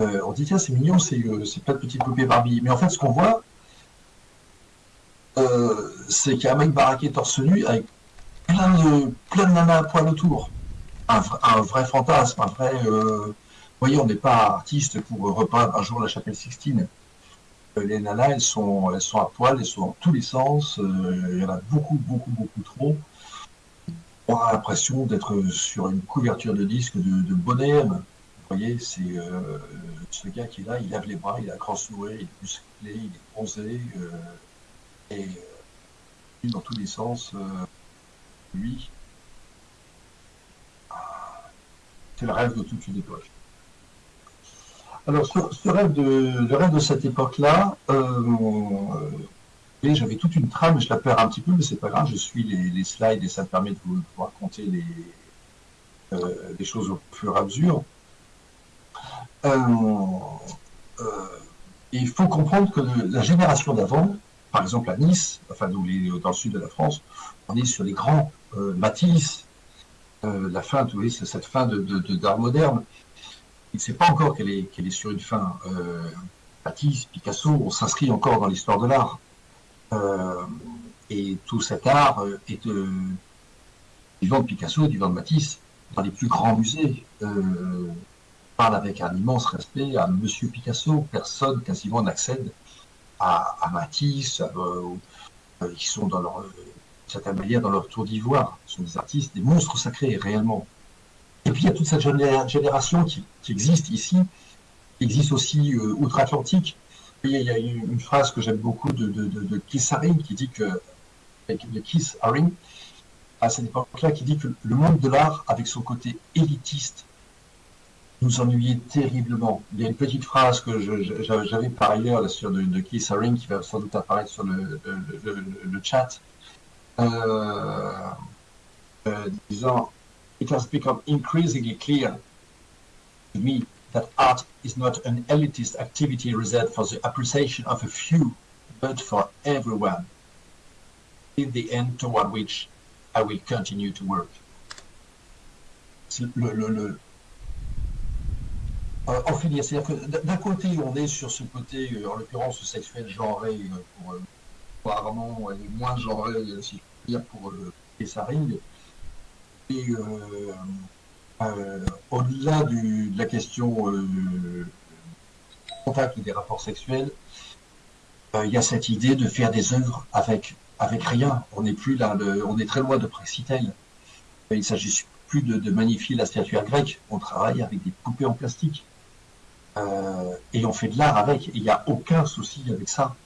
Euh, on dit, tiens, c'est mignon, c'est plein de petites poupées Barbie. Mais en fait, ce qu'on voit, c'est qu'il y a un mec baraqué torse nu avec plein de, plein de nanas à poil autour. Un, vrai fantasme, un vrai. Euh... Vous voyez, on n'est pas artiste pour repeindre un jour la chapelle Sixtine. Euh, les nanas, elles sont, elles sont à poil, elles sont dans tous les sens. Euh, il y en a beaucoup, beaucoup, beaucoup trop. On a l'impression d'être sur une couverture de disque de, de Bonhomme. Vous voyez, c'est euh, ce gars qui est là, il lève les bras, il a un grand sourire, il est musclé, il est bronzé. et dans tous les sens lui, c'est le rêve de toute une époque. Alors, ce, ce rêve de, le rêve de cette époque-là, euh, j'avais toute une trame, je la perds un petit peu, mais c'est pas grave, je suis les, slides et ça me permet de vous, raconter les, euh, les choses au fur et à mesure. Euh, il faut comprendre que la génération d'avant, par exemple à Nice, enfin les, dans le sud de la France, on est sur les grands euh, Matisse, euh, la fin, cette fin de, de, moderne. Il ne sait pas encore qu'elle est, sur une fin. Euh, Matisse, Picasso, on s'inscrit encore dans l'histoire de l'art. et tout cet art est du vivant de Picasso, vivant de Matisse, dans les plus grands musées. parle avec un immense respect à Monsieur Picasso. Personne quasiment n'accède à, Matisse, qui sont dans leur certaine manière dans leur tour d'ivoire. Ce sont des artistes, des monstres sacrés, réellement. Et puis il y a toute cette génération qui, existe ici, qui existe aussi euh, outre-Atlantique. Il, y a une, phrase que j'aime beaucoup de, de, Keith Haring qui dit que, de Keith à cette époque-là, qui dit que le monde de l'art, avec son côté élitiste, nous ennuyait terriblement. Il y a une petite phrase que j'avais par ailleurs sur de, de Keith Haring qui va sans doute apparaître sur le chat, euh, euh, disant It has become increasingly clear to me that art is not an elitist activity reserved for the appreciation of a few, but for everyone. In the end, toward which I will continue to work. Le, le, le, euh, c'est-à-dire que d'un côté, on est sur ce côté, euh, en l'occurrence, sexuel genré euh, pour, euh, euh, pour Armand, et moins genré, si je puis dire, pour euh, Ring. Et euh, euh, au-delà de la question euh, du contact des rapports sexuels, euh, il y a cette idée de faire des œuvres avec, avec rien. On n'est plus là, le- on est très loin de Praxitèle. Il ne s'agit plus de, magnifier la statuaire grecque. On travaille avec des poupées en plastique. Euh, et on fait de l'art avec. Il n'y a aucun souci avec ça.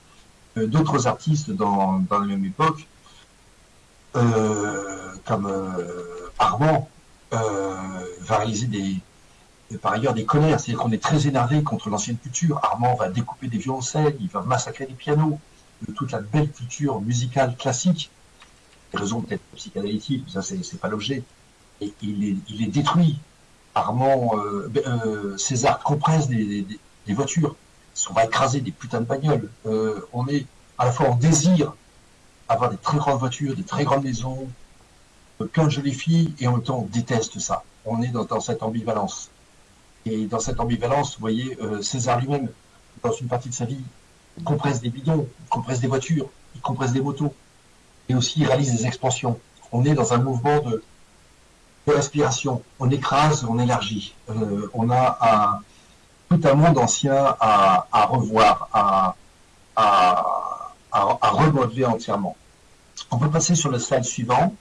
Euh, D'autres artistes dans, la même époque, euh, comme euh, Armand, va réaliser par ailleurs des colères. C'est-à-dire qu'on est très énervé contre l'ancienne culture. Armand va découper des violoncelles, il va massacrer des pianos, de toute la belle culture musicale classique. Des raisons peut-être psychanalytiques, ça c'est pas l'objet. Et il est, détruit. Armand, César compresse des voitures. On va écraser des putains de bagnoles. Euh, on est à la fois en désir avoir des très grandes voitures, des très grandes maisons, plein de jolies filles, et en même temps on déteste ça. On est dans, cette ambivalence. Et dans cette ambivalence, vous voyez, euh, César lui-même, dans une partie de sa vie, compresse des bidons, il compresse des voitures, il compresse des motos, et aussi il réalise des expansions. On est dans un mouvement de, de respiration. On écrase, on élargit. Euh, on a un, tout un monde ancien à, revoir, à, remodeler entièrement. On peut passer sur le slide suivant.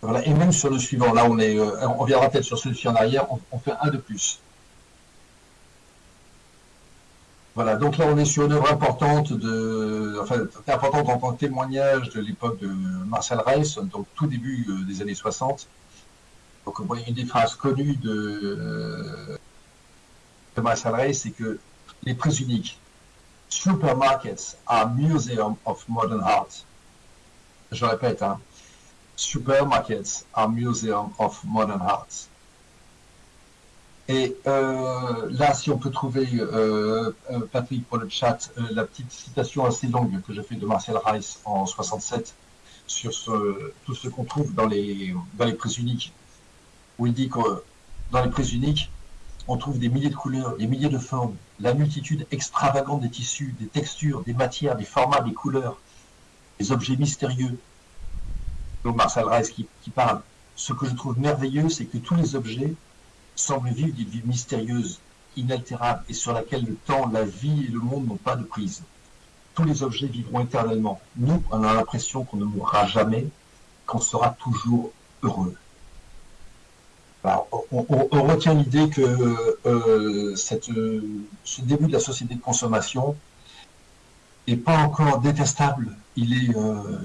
Voilà, et même sur le suivant, là on est, euh, on reviendra peut-être sur celui-ci en arrière, on, on fait un de plus. Voilà, donc là on est sur une œuvre importante de, enfin importante en tant que témoignage de l'époque de Marcel Reiss, donc tout début euh, des années 60. Donc une des phrases connues de, euh, de Marcel Reiss, c'est que les prix uniques, supermarkets are museum of modern art. Je répète, hein, supermarkets are museum of modern art. Et euh, là, si on peut trouver, euh, euh, Patrick, pour le chat, euh, la petite citation assez longue que j'ai fait de Marcel Reiss en 67 sur tout ce qu'on trouve dans les, dans les prises uniques, où il dit que dans les prises uniques, on trouve des milliers de couleurs, des milliers de formes, la multitude extravagante des tissus, des textures, des matières, des formats, des couleurs, des objets mystérieux. Donc Marcel Reiss qui, qui parle. Ce que je trouve merveilleux, c'est que tous les objets semblent vivre d'une vie mystérieuse, inaltérable et sur laquelle le temps, la vie et le monde n'ont pas de prise. Tous les objets vivront éternellement. Nous, on a l'impression qu'on ne mourra jamais, qu'on sera toujours heureux. Alors, on, on- on retient l'idée que euh, cette, euh, ce début de la société de consommation n'est pas encore détestable. Il est, euh,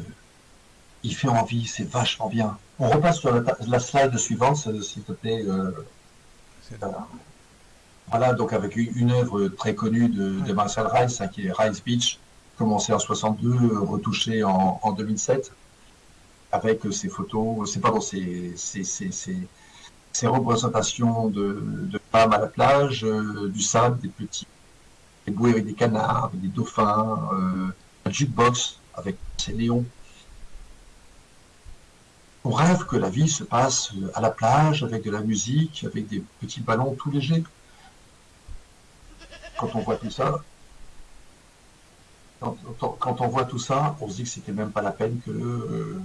il fait envie, c'est vachement bien. On repasse sur la, la slide suivante, s'il te plaît. voilà. Donc avec une, une œuvre très connue de, de Marcel Reiss, hein, qui est Reiss Beach, commencé en 62, euh, retouché en, en 2007, avec ses photos, c'est pardon, ses, ses, ses, ses- ses représentations de, femmes à la plage, euh, du sable, des petits, des bouées avec des canards, avec des dauphins, euh, un jukebox avec ses néons. On rêve que la vie se passe euh, à la plage, avec de la musique, avec des petits ballons tout légers. Quand on voit tout ça, quand on voit tout ça, on se dit que c'était même pas la peine que, euh,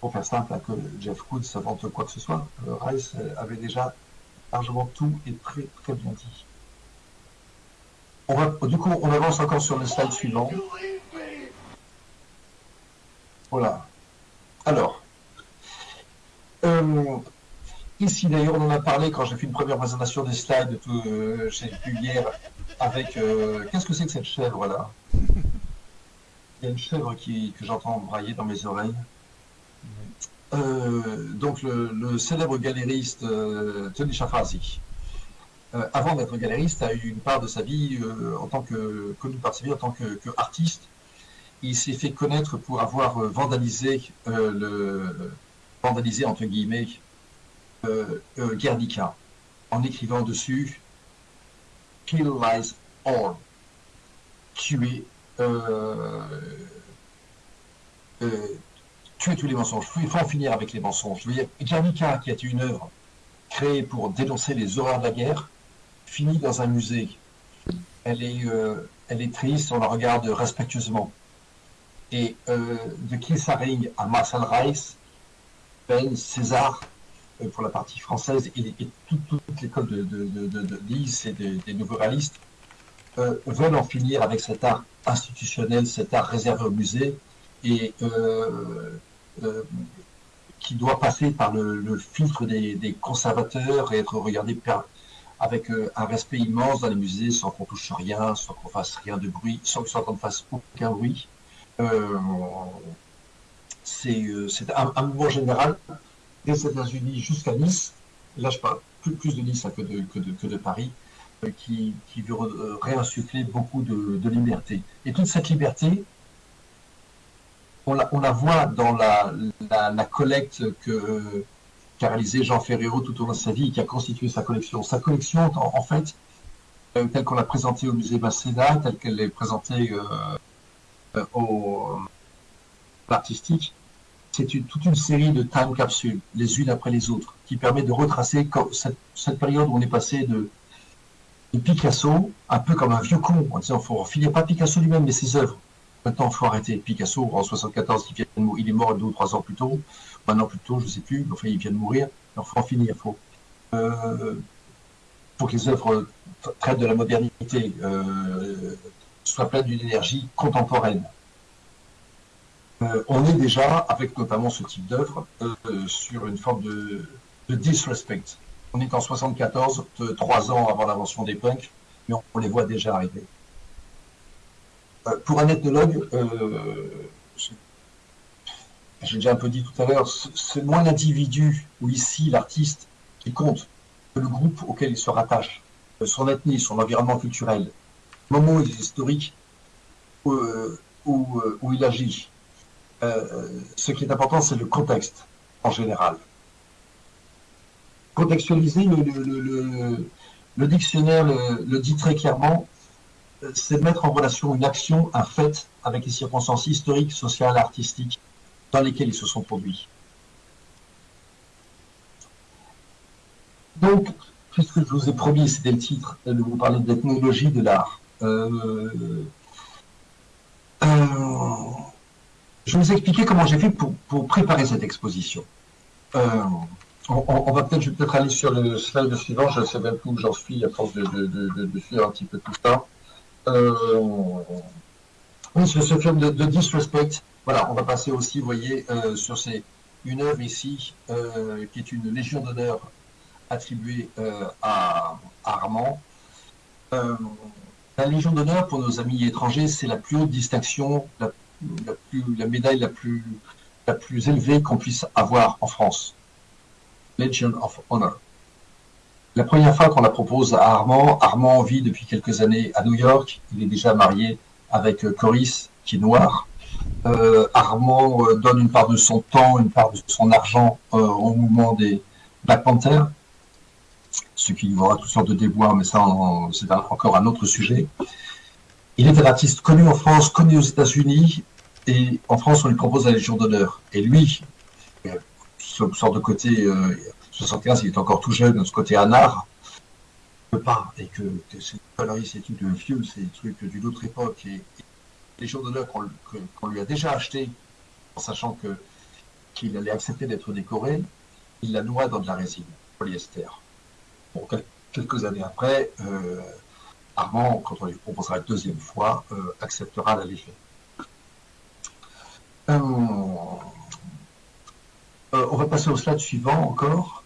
pour faire simple, hein, que Jeff Koons s'invente quoi que ce soit. Euh, Rice euh, avait déjà largement tout et très très bien dit. On du coup, on avance encore sur le slide suivant. Voilà. Alors, euh, ici d'ailleurs, on en a parlé quand j'ai fait une première présentation des slides, tout, euh, hier, avec. Qu'est-ce que c'est que cette chèvre là? Il y a une chèvre qui, que j'entends brailler dans mes oreilles. Euh, donc le, célèbre galériste euh, Tony Chafarzi, euh, avant d'être galériste, a eu une part de sa vie en tant que connu par sa vie en tant que, que. Il s'est fait connaître pour avoir vandalisé le vandalisé entre guillemets Guernica en écrivant dessus Kill lies all tuer tuer tous les mensonges. Il faut en finir avec les mensonges. Je veux qui a été une œuvre créée pour dénoncer les horreurs de la guerre, finit dans un musée. Elle est, euh, triste, on la regarde respectueusement. Et euh, de Kilsaring à Marcel Reiss, Ben, César, euh, pour la partie française, et, toute, l'école de, de, et des, des nouveaux réalistes veulent en finir avec cet art institutionnel, cet art réservé au musée, et euh, euh, qui doit passer par le, filtre des, conservateurs et être regardé avec euh, un respect immense dans les musées, sans qu'on touche rien, sans qu'on fasse rien de bruit, sans, sans qu'on ne fasse aucun bruit. C'est un, mouvement général des États-Unis jusqu'à Nice. Là, je parle plus, de Nice hein, que, de, Paris, qui, qui, veut réinsuffler beaucoup de, liberté. Et toute cette liberté, on la, voit dans la, collecte que qu'a réalisé Jean Ferrero tout au long de sa vie, qui a constitué sa collection. Sa collection, en, fait, euh, telle qu'on l'a présentée au musée Masséna, telle qu'elle est présentée euh, au artistique, c'est toute une série de time capsules, les unes après les autres, qui permet de retracer cette, période où on est passé de, de, Picasso, un peu comme un vieux con, en disant, faut finir pas Picasso lui-même, mais ses œuvres. Maintenant, il faut arrêter. Picasso, en 74, il, vient, il est mort deux ou trois ans plus tôt, un an plus tôt, je sais plus, enfin, il vient de mourir, il faut en finir, il faut, euh, pour que les œuvres traitent de la modernité, euh, soient pleines d'une énergie contemporaine. Euh, on est déjà, avec notamment ce type d'œuvre, sur une forme de, de, disrespect. On est en 74, trois ans avant l'invention des punks, mais on, les voit déjà arriver. Euh, pour un ethnologue, j'ai déjà un peu dit tout à l'heure, c'est moins l'individu ou ici l'artiste qui compte que le groupe auquel il se rattache, son ethnie, son environnement culturel, le moment historique où, où, où il agit. Euh, ce qui est important, c'est le contexte en général. Contextualiser, le, le, le, le dictionnaire le, dit très clairement, c'est mettre en relation une action, un fait, avec les circonstances historiques, sociales, artistiques dans lesquelles ils se sont produits. Donc, puisque je vous ai promis, c'était le titre, de vous parler de l'ethnologie de l'art. Euh, euh, je vais vous expliquer comment j'ai fait pour, préparer cette exposition. Euh, on, va peut-être, je vais aller sur le slide suivant, je ne sais même plus où j'en suis à force de, de, de, de, suivre un petit peu tout ça. Euh, oui, ce film de, Disrespect, voilà, on va passer aussi, vous voyez, euh, sur une œuvre ici, euh, qui est une Légion d'honneur attribuée à, Armand. la Légion d'honneur, pour nos amis étrangers, c'est la plus haute distinction, la médaille la plus, la plus élevée qu'on puisse avoir en France. Legion of Honor. La première fois qu'on la propose à Armand, Armand vit depuis quelques années à New York. Il est déjà marié avec euh, Coris, qui est noir. Euh, Armand euh, donne une part de son temps, une part de son argent euh, au mouvement des Black Panthers, ce qui lui aura toutes sortes de déboires, mais ça, c'est encore un autre sujet. Il est un artiste connu en France, connu aux États-Unis, et en France, on lui propose la Légion d'honneur. Et lui, ce sort de côté euh, 75, il est encore tout jeune, de ce côté anard, peut pas, et que, c'est c'est de vieux, c'est des trucs d'une autre époque, et, et Légion d'honneur qu'on qu lui a déjà acheté, en sachant que qu'il allait accepter d'être décoré, il la noie dans de la résine, polyester. Bon, quelques années après, euh, Armand, quand on lui proposera la deuxième fois, euh, acceptera la léger. Euh, euh, on va passer au slide suivant encore.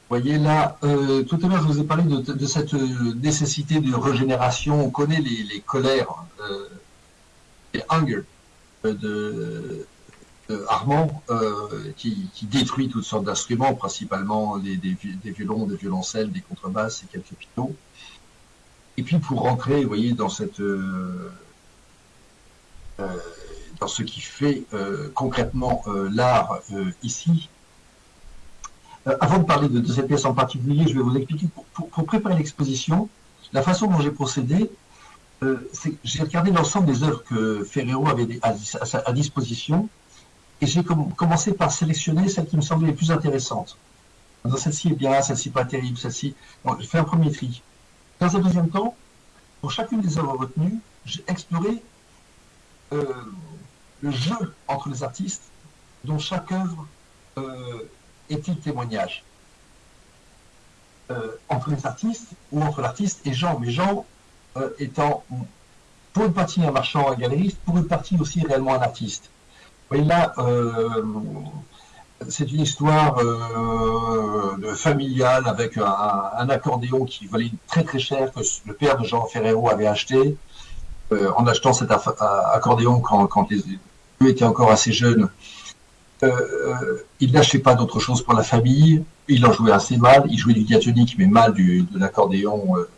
Vous voyez là, euh, tout à l'heure je vous ai parlé de, cette nécessité de régénération. On connaît les, les colères, les hunger de, Armand, euh, qui, détruit toutes sortes d'instruments, principalement des, des, violons, des violoncelles, des contrebasses et quelques pianos. Et puis pour rentrer, vous voyez, dans cette euh, euh, dans ce qui fait euh, concrètement l'art ici. Avant de parler de, cette pièce en particulier, je vais vous expliquer pour, pour, préparer l'exposition, la façon dont j'ai procédé, j'ai regardé l'ensemble des œuvres que Ferrero avait à, disposition et j'ai commencé par sélectionner celles qui me semblaient les plus intéressantes. Celle-ci est bien, celle-ci pas terrible, celle-ci... Bon, j'ai fait un premier tri. Dans un deuxième temps, pour chacune des œuvres retenues, j'ai exploré euh, le jeu entre les artistes dont chaque œuvre euh, est-il témoignage euh, entre les artistes ou entre l'artiste et Jean, mais Jean euh, étant pour une partie un marchand, un galeriste, pour une partie aussi réellement un artiste. Oui, là, euh, c'est une histoire familiale avec un, accordéon qui valait très très cher que le père de Jean Ferrero avait acheté. En achetant cet accordéon quand, quand les deux étaient encore assez jeunes, euh, il n'achetait pas d'autre chose pour la famille. Il en jouait assez mal. Il jouait du diatonique, mais mal du, de l'accordéon euh,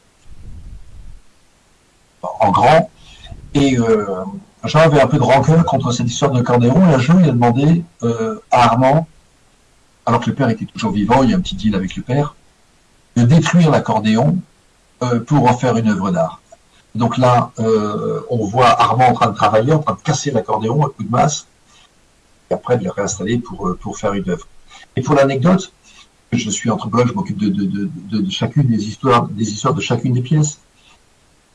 en grand. Et euh, Jean avait un peu de rancœur contre cette histoire d'accordéon. Et un jour, il a demandé euh, à Armand, alors que le père était toujours vivant, il y a un petit deal avec le père, de détruire l'accordéon euh, pour en faire une œuvre d'art. Donc là, euh, on voit Armand en train de travailler, en train de casser l'accordéon à coup de masse, après de le réinstaller pour, euh, pour faire une œuvre. Et pour l'anecdote, je suis anthropologue, je m'occupe de, de, de, de, chacune des histoires, des histoires de chacune des pièces.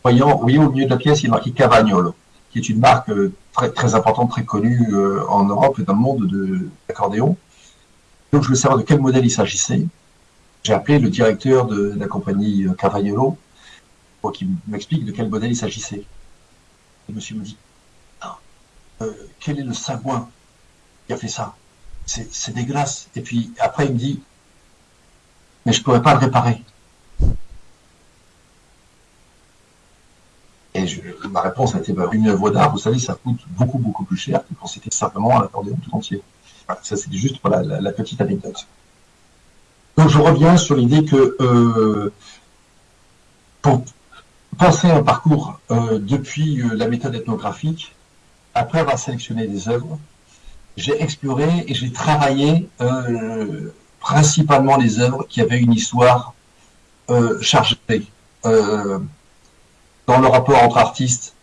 Voyant, vous voyez au milieu de la pièce, il est marqué Cavagnolo, qui est une marque euh, très, très importante, très connue euh, en Europe et dans le monde d'accordéon. Donc je veux savoir de quel modèle il s'agissait. J'ai appelé le directeur de, la compagnie Cavagnolo pour qu'il m'explique de quel modèle il s'agissait. Le monsieur me dit, ah, quel est le sagouin qui a fait ça C'est dégueulasse. Et puis après il me dit, mais je pourrais pas le réparer. Et ma réponse a été, bah, une œuvre d'art, vous savez, ça coûte beaucoup, beaucoup plus cher que quand c'était simplement un accordéon tout entier. Ça, c'est juste pour la, petite anecdote. Donc, je reviens sur l'idée que euh, pour penser un parcours euh, depuis euh, la méthode ethnographique, après avoir sélectionné des œuvres, j'ai exploré et j'ai travaillé euh, principalement les œuvres qui avaient une histoire euh, chargée euh, dans le rapport entre artistes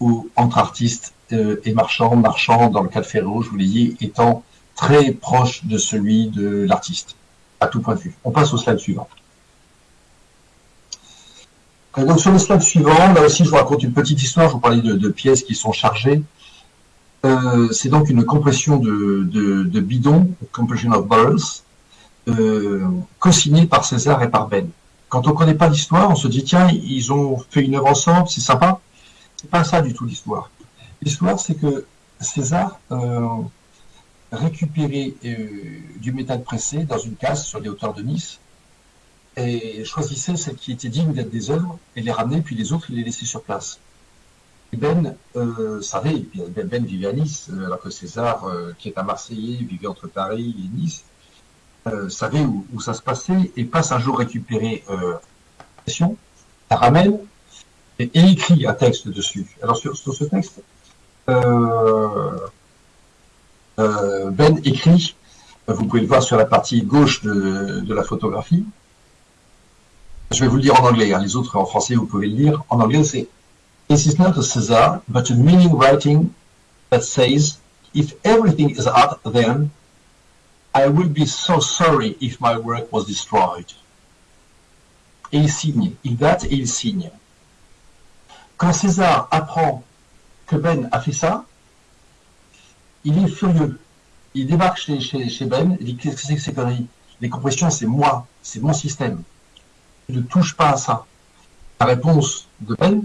ou entre artistes et marchands, marchands dans le cas de Ferro, je vous l'ai dit, étant très proche de celui de l'artiste, à tout point de vue. On passe au slide suivant. Donc sur le slide suivant, là aussi je vous raconte une petite histoire, je vous parlais de pièces qui sont chargées. Euh, c'est donc une compression de, de, de bidons, compression of barrels, euh, co-signée par César et par Ben. Quand on ne connaît pas l'histoire, on se dit tiens, ils ont fait une œuvre ensemble, c'est sympa. C'est pas ça du tout l'histoire. L'histoire, c'est que César euh, récupérait du métal pressé dans une case sur les hauteurs de Nice et choisissait celles qui étaient dignes d'être des œuvres et les ramenait, puis les autres, il les laissait sur place. Ben euh, savait, Ben, ben vivait à Nice, alors que César, euh, qui est un Marseillais, vivait entre Paris et Nice, euh, savait où, ça se passait et passe un jour récupérer euh, la ramène et, écrit un texte dessus. Alors sur, ce texte, euh, Ben écrit, vous pouvez le voir sur la partie gauche de, de la photographie, je vais vous le dire en anglais, hein. les autres en français vous pouvez le lire. En anglais c'est This is not a Caesar, but a meaning writing that says, if everything is art, then I will be so sorry if my work was destroyed. Et il signe, il date et il signe. Quand César apprend que Ben a fait ça, il est furieux. Il débarque chez, chez, chez Ben, il dit qu'est-ce que c'est que ces conneries? Les compressions, c'est moi, c'est mon système. ne touche pas à ça. La réponse de Ben,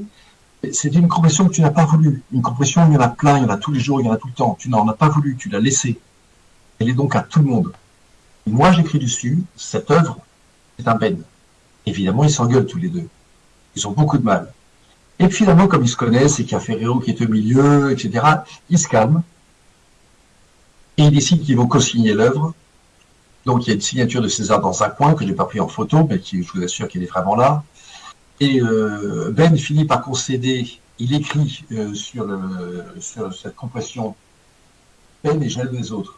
c'est une compression que tu n'as pas voulu. Une compression, il y en a plein, il y en a tous les jours, il y en a tout le temps. Tu n'en as pas voulu, tu l'as laissée. Elle est donc à tout le monde. Et moi, j'écris dessus, cette œuvre, c'est un Ben. Évidemment, ils s'engueulent tous les deux. Ils ont beaucoup de mal. Et finalement, comme ils se connaissent, et qu'il y a Ferrero qui est au milieu, etc., ils se calment. Et ils décident qu'ils vont co-signer l'œuvre. Donc il y a une signature de César dans un coin que je n'ai pas pris en photo, mais qui, je vous assure qu'elle est vraiment là. Et euh, Ben finit par concéder, il écrit euh, sur, cette compression Ben est jaloux des autres.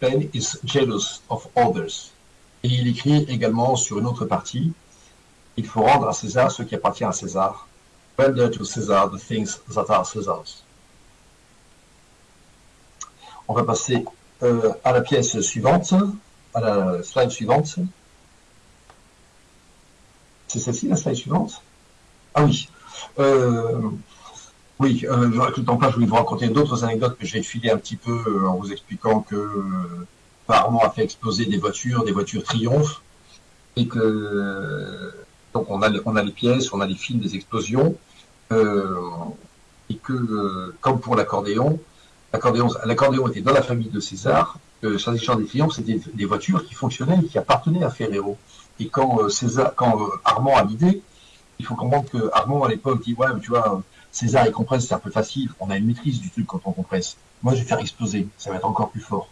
Ben is jealous of others. Et il écrit également sur une autre partie, il faut rendre à César ce qui appartient à César. Render to César the things that are César's. On va passer euh, à la pièce suivante, à la slide suivante. C'est celle-ci la slide suivante Ah oui. Euh, Oui, avec le temps je voulais vous raconter d'autres anecdotes, mais je vais filer un petit peu euh, en vous expliquant que euh, Armand a fait exploser des voitures, des voitures Triomphe, et que donc on a, les pièces, on a les fils des explosions, et que comme pour l'accordéon, l'accordéon, était dans la famille de César. Euh, S'agissant des Triomphes, c'était des voitures qui fonctionnaient et qui appartenaient à Ferrero. Et quand euh, César, quand euh, Armand a l'idée, il faut comprendre que Armand à l'époque dit ouais, mais tu vois. César et compresse, c'est un peu facile. On a une maîtrise du truc quand on compresse. Moi, je vais faire exploser. Ça va être encore plus fort.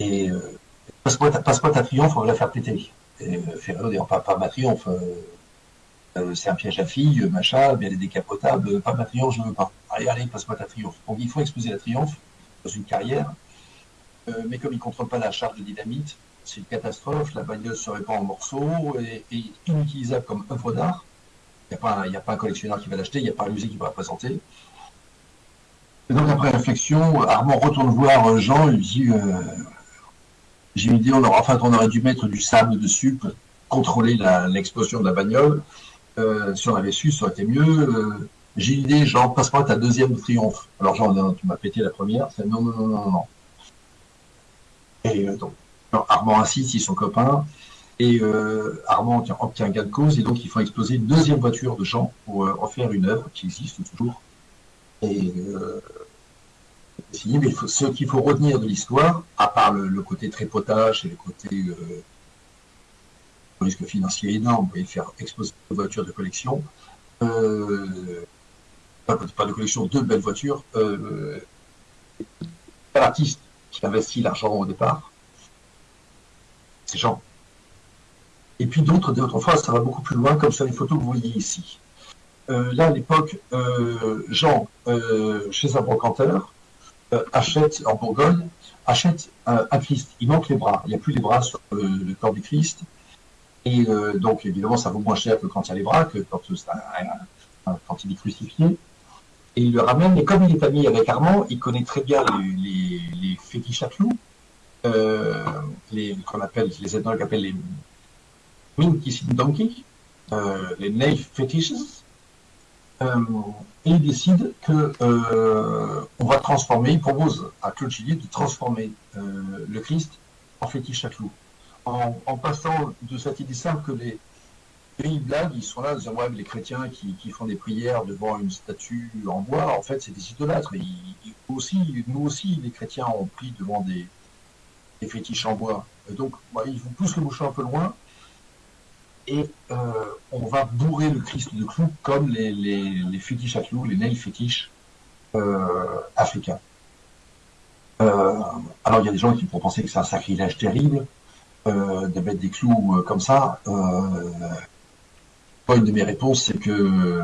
Et euh, passe-moi ta, triomphe, on va la faire péter. Et euh, Ferrero dit pas, pas ma triomphe. Euh, euh, c'est un piège à filles, euh, machin, bien les décapotables. euh, Pas ma triomphe, je veux pas. Allez, allez, passe-moi ta triomphe. Donc, il faut exploser la triomphe dans une carrière. Euh, mais comme il ne contrôle pas la charge de dynamite, c'est une catastrophe. La bagnole se répand en morceaux et, inutilisable comme œuvre d'art. Il n'y a, pas un- collectionneur qui va l'acheter, il n'y a pas un musée qui va la présenter. Et donc, après réflexion, Armand retourne voir euh, Jean et lui dit euh, J'ai une idée, on aurait, enfin, on aurait dû mettre du sable dessus pour contrôler l'explosion de la bagnole. Euh, si on avait su, ça aurait été mieux. Euh, J'ai une idée, Jean, passe-moi ta deuxième triomphe. Alors, Jean, tu m'as pété la première. Non, non, non, non, non. Et donc, Armand insiste, ils sont copains. Et euh, Armand obtient, gain de cause, et donc ils font exploser une deuxième voiture de Jean pour euh, en faire une œuvre qui existe toujours. Euh, mais ce qu'il faut retenir de l'histoire, à part le, côté trépotage et le côté euh, risque financier énorme, et faire exploser une voiture de collection, euh, pas, de collection, deux belles voitures, euh, l'artiste qui investit l'argent au départ, Jean. Et puis d'autres, d'autres fois, ça va beaucoup plus loin, comme sur les photos que vous voyez ici. Euh, là, à l'époque, euh, Jean, euh, chez un brocanteur, achète en Bourgogne, achète un, Christ. Il manque les bras. Il n'y a plus les bras sur le, corps du Christ. Et donc, évidemment, ça vaut moins cher que quand il y a les bras, que quand, il est crucifié. Et il le ramène. Et comme il est ami avec Armand, il connaît très bien les, les, les fétiches à clous, les qu'on appelle, les ethnologues appellent les Donkey, euh, les Nail Fetishes. Euh, et il décide que euh, on va transformer, il propose à Claude de transformer euh, le Christ en fétiche à clous. En, passant de cette idée simple que les pays blagues, ils sont là, disant, ouais, les chrétiens qui, qui font des prières devant une statue en bois, en fait, c'est des idolâtres. Et ils- ils- aussi, nous aussi, les chrétiens ont pris devant des, des fétiches en bois. Donc, bah, ils vous poussent le bouchon un peu loin, et euh, on va bourrer le Christ de clous comme les, les, les fétiches à clous, les nails fétiches euh, africains. Euh, alors il y a des gens qui pourront penser que c'est un sacrilège terrible de mettre des clous comme ça. Une de mes réponses, c'est que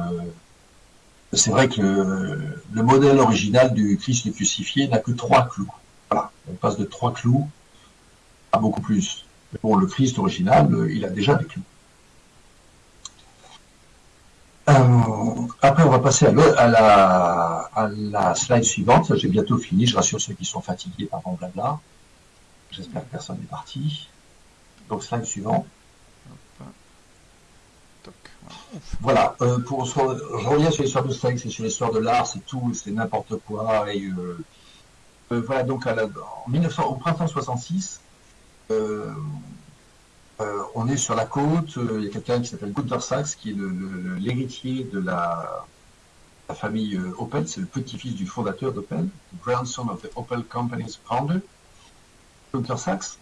c'est vrai que le modèle original du Christ crucifié n'a que trois clous. Voilà, on passe de trois clous à beaucoup plus. Bon, le Christ original, euh, il a déjà clous. Euh, après, on va passer à, la, slide suivante. J'ai bientôt fini. Je rassure ceux qui sont fatigués par mon blabla. J'espère que personne n'est parti. Donc, slide suivant. Voilà. euh, pour, je reviens sur l'histoire de sexe et sur l'histoire de l'art. C'est tout, c'est n'importe quoi. Et voilà. Donc, à la- en 1900, au printemps 66, euh, euh, on est sur la côte. euh, Il y a quelqu'un qui s'appelle Gunther Sachs, qui est l'héritier de la, famille euh, Opel. C'est le petit-fils du fondateur d'Opel, grandson of the Opel Company's founder. Gunther Sachs.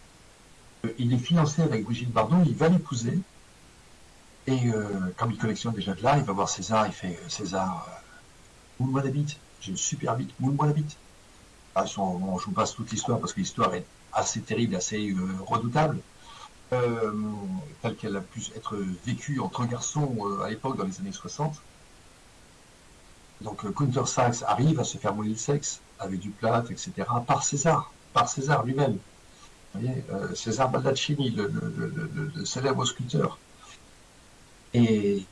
Euh, il est fiancé avec Brigitte Bardot. Il va l'épouser. Et euh, comme il collectionne déjà de l'art, il va voir César. Il fait euh, César, euh, moule-moi la bite. J'ai une super bite. Moule-moi la bite. Ah, je vous passe toute l'histoire parce que l'histoire est assez terrible, assez euh, redoutable euh, telle qu'elle a pu être vécue entre garçons euh, à l'époque dans les années 60. Donc Gunther Sachs arrive à se faire mouler le sexe avec du plâtre, etc. par César, par César lui-même. Euh, César Baldaccini, le, célèbre sculpteur. Et,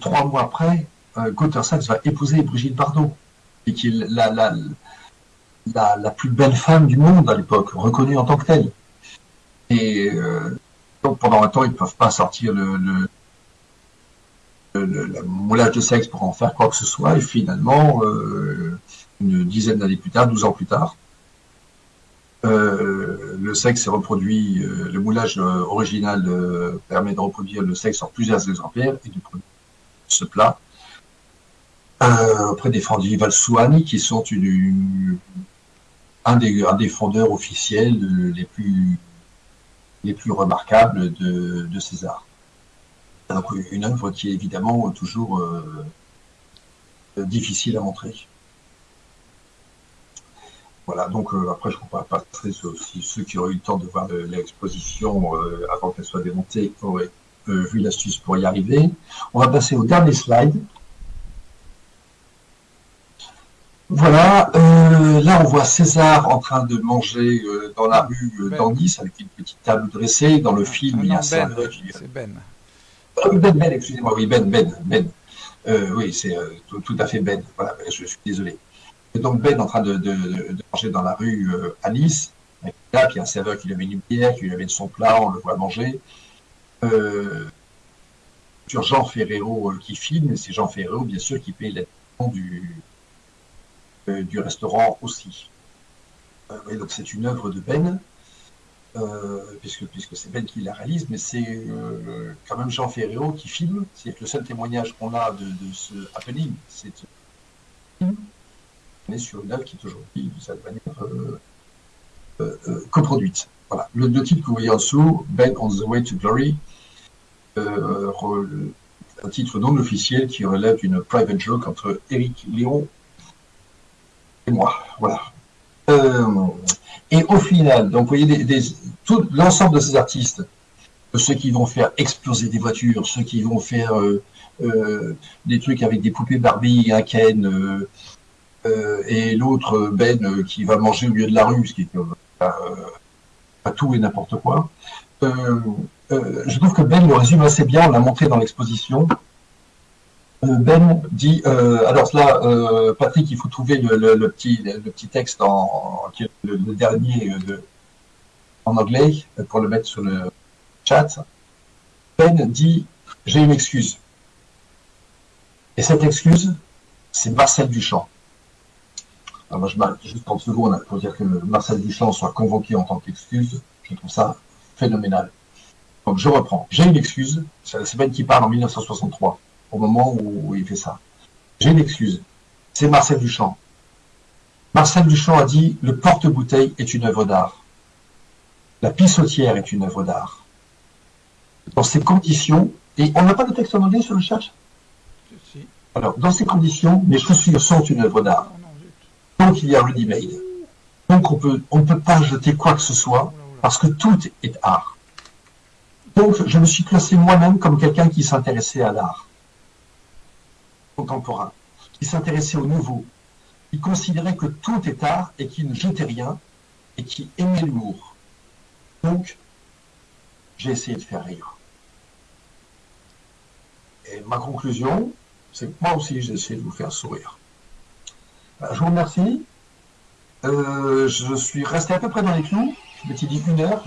trois mois après, euh, Gunther Sachs va épouser Brigitte Bardot, et qui la, la, plus belle femme du monde à l'époque, reconnue en tant que telle. Et euh, donc pendant un temps, ils ne peuvent pas sortir le, le, le- le- la moulage de sexe pour en faire quoi que ce soit, et finalement, une dizaine d'années plus tard, 12 ans plus tard, le sexe s'est reproduit, le moulage original permet de reproduire le sexe en plusieurs exemplaires et de produire ce plat auprès des Frandy Valsuani qui sont une, un, des, un fondeurs officiels les plus les plus remarquables de, César. Donc une œuvre qui est évidemment toujours euh, difficile à montrer. Voilà, donc euh, après je ne pas passer aussi ceux qui auraient eu le temps de voir l'exposition euh, avant qu'elle soit démontée auraient vu l'astuce pour y arriver. On va passer au dernier slide. Voilà, euh, là on voit César en train de manger euh, dans la rue euh, ben. avec une petite table dressée. Dans le ah, film, il y a Ben. C'est Ben. Ah Ben, Ben, excusez-moi, oui, Ben, Ben, Ben. oui, c'est tout, à fait Ben. Voilà, je, suis désolé. Donc Ben en train de, manger dans la rue à Nice. Là, puis il y a un serveur qui lui amène une bière, qui lui amène son plat, on le voit manger. sur Jean Ferrero qui filme, c'est Jean Ferrero, bien sûr, qui paye la du, euh, du restaurant aussi. Euh, donc c'est une œuvre de Ben, euh, puisque, puisque c'est Ben qui la réalise, mais c'est quand même Jean Ferréo qui filme. C'est le seul témoignage qu'on a de, ce happening. C'est on est sur une œuvre qui est aujourd'hui, de cette manière, coproduite. Voilà. Le, le, titre que vous voyez en dessous, Ben on the Way to Glory, un titre non officiel qui relève d'une private joke entre Eric Léon et moi. Voilà. Euh, et au final, donc vous voyez des, tout l'ensemble de ces artistes, ceux qui vont faire exploser des voitures, ceux qui vont faire euh, euh, des trucs avec des poupées Barbie, un Ken, et l'autre Ben qui va manger au milieu de la rue, ce qui est pas tout et n'importe quoi. je trouve que Ben le résume assez bien, on l'a montré dans l'exposition. Euh, ben dit, euh, alors là, euh, Patrick, il faut trouver le, petit, le petit texte en, le, dernier en anglais pour le mettre sur le chat. Ben dit, j'ai une excuse. Et cette excuse, c'est Marcel Duchamp. Alors moi, je m'arrête juste 30 secondes pour dire que Marcel Duchamp soit convoqué en tant qu'excuse. Je trouve ça phénoménal. Donc je reprends. J'ai une excuse. C'est Ben qui parle en 1963 au moment où il fait ça. J'ai une excuse. C'est Marcel Duchamp. Marcel Duchamp a dit le porte-bouteille est une œuvre d'art. La pissotière est une œuvre d'art. Dans ces conditions, et on n'a pas de texte en anglais sur le chat Alors, dans ces conditions, mes chaussures sont une œuvre d'art. Donc, il y a ready-made. Donc, on peut, on ne peut pas jeter quoi que ce soit, parce que tout est art. Donc, je me suis placé moi-même comme quelqu'un qui s'intéressait à l'art contemporain, qui s'intéressait au nouveau, qui considérait que tout est art et qui ne jetait rien et qui aimait l'humour. Donc, j'ai essayé de faire rire. Et ma conclusion, c'est que moi aussi, j'ai essayé de vous faire sourire. Euh, je vous remercie. Euh, je suis resté à peu près dans les clous. Je m'étais dit une heure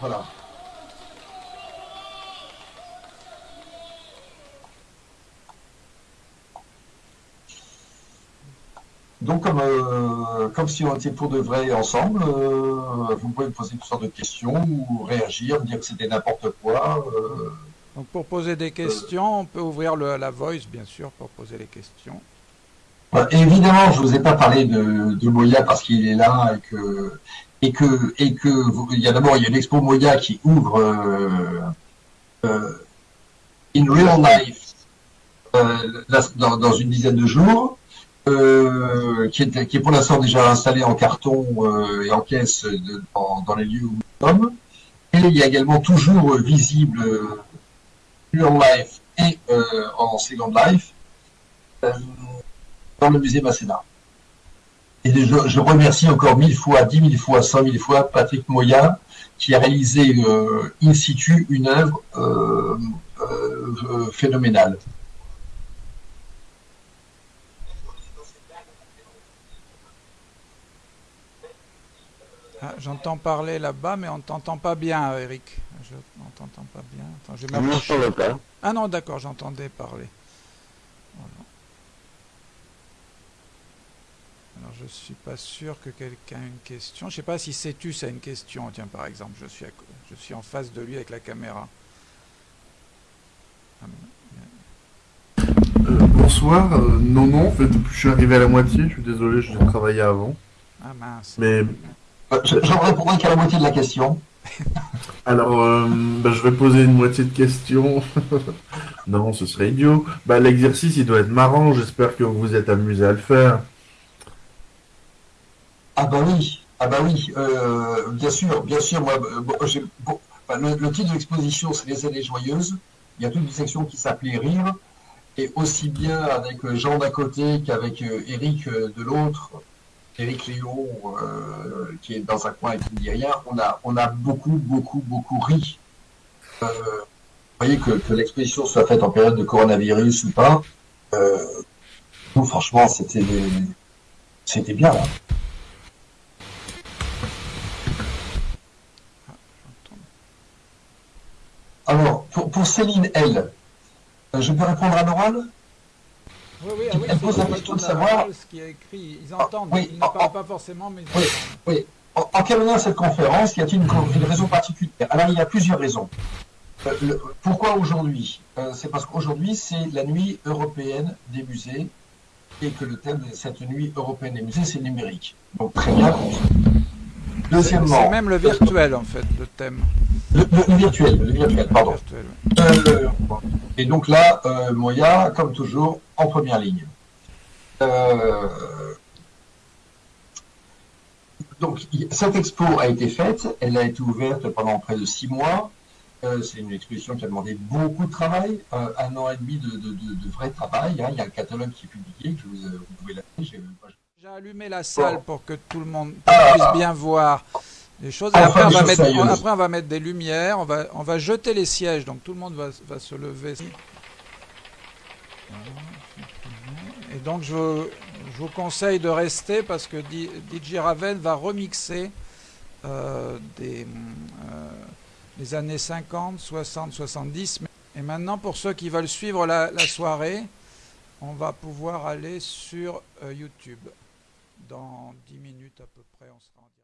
Voilà. Donc, comme, euh, comme si on était pour de vrai ensemble, euh, vous pouvez me poser toutes sortes de questions ou réagir, me dire que c'était n'importe quoi. Euh. Donc, pour poser des questions, on peut ouvrir le, la voice, bien sûr, pour poser les questions. évidemment, je ne vous ai pas parlé de, de Moya parce qu'il est là et que et que et que il y a d'abord il y a l'expo Moya qui ouvre in real life dans, une dizaine de jours, qui est qui est pour l'instant déjà installé en carton et en caisse dans, les lieux où nous sommes. Et il y a également toujours visible real life et en second life dans le musée Masséna. Et je, remercie encore mille fois, dix mille fois, cent mille fois Patrick Moya qui a réalisé euh, in situ une œuvre euh, euh, phénoménale. Ah, J'entends parler là-bas, mais on t'entend pas bien, Eric. Je on t'entend pas bien. Attends, je vais ne pas. Ah non, d'accord, j'entendais parler. Voilà. Alors, je suis pas sûr que quelqu'un ait une question. Je sais pas si Cétus a une question. Tiens, par exemple, je suis, à je suis en face de lui avec la caméra. Ah, Euh, bonsoir. Euh, non, non, en fait, je suis arrivé à la moitié. Je suis désolé, je travaillais avant. ah, mince. Mais Euh, je- J'en répondrai qu'à la moitié de la question. alors, euh, bah, je vais poser une moitié de questions. non, ce serait idiot. Bah, l'exercice, il doit être marrant. J'espère que vous vous êtes amusé à le faire. Ah bah oui, ah bah oui, euh, bien sûr, bien sûr. Moi, bon, bon, enfin, le, le titre de l'exposition, c'est les années joyeuses. Il y a toute une section qui s'appelait Rire, et aussi bien avec Jean d'un côté qu'avec Eric de l'autre, Eric Léon euh, qui est dans un coin et qui ne dit rien. On a, on a beaucoup, beaucoup, beaucoup ri. Euh, vous voyez que, l'exposition soit faite en période de coronavirus ou pas. Euh, nous, franchement, c'était, c'était bien. J'entends. Alors, pour, pour Céline L, euh, je peux répondre à l'oral Oui, oui, ah oui, savoir- ce qui est écrit. Ils entendent, oui, ils ne ah, parlent ah. pas forcément, mais Oui. entendent. En, terminant cette conférence, y a-t-il une, une raison particulière Alors, il y a plusieurs raisons. Euh, le- pourquoi aujourd'hui? Euh, C'est parce qu'aujourd'hui, c'est la nuit européenne des musées et que le thème de cette nuit européenne des musées, c'est le numérique. Donc, très bien. C'est Deuxièmement, c'est même le virtuel, en fait, le thème. le, le- le virtuel, le virtuel, pardon. Virtuel. Euh, et donc là, euh, Moya, comme toujours, en première ligne. Euh, donc, cette expo a été faite, elle a été ouverte pendant près de six mois. Euh, c'est une exposition qui a demandé beaucoup de travail, euh, un an et demi de, de- de- de vrai travail. hein. Il y a un catalogue qui est publié, que je vous, vous pouvez l'acheter. J'ai allumé la salle pour que tout le monde puisse bien voir les choses. Et après, on va mettre, sérieuses. après, on va mettre des lumières, on va, on va jeter les sièges, donc tout le monde va, va se lever. Et donc, je, je vous conseille de rester parce que DJ Ravel va remixer euh, des, euh, les années 50, 60, 70. Et maintenant, pour ceux qui veulent suivre la, la soirée, on va pouvoir aller sur euh, YouTube. Dans 10 minutes à peu près,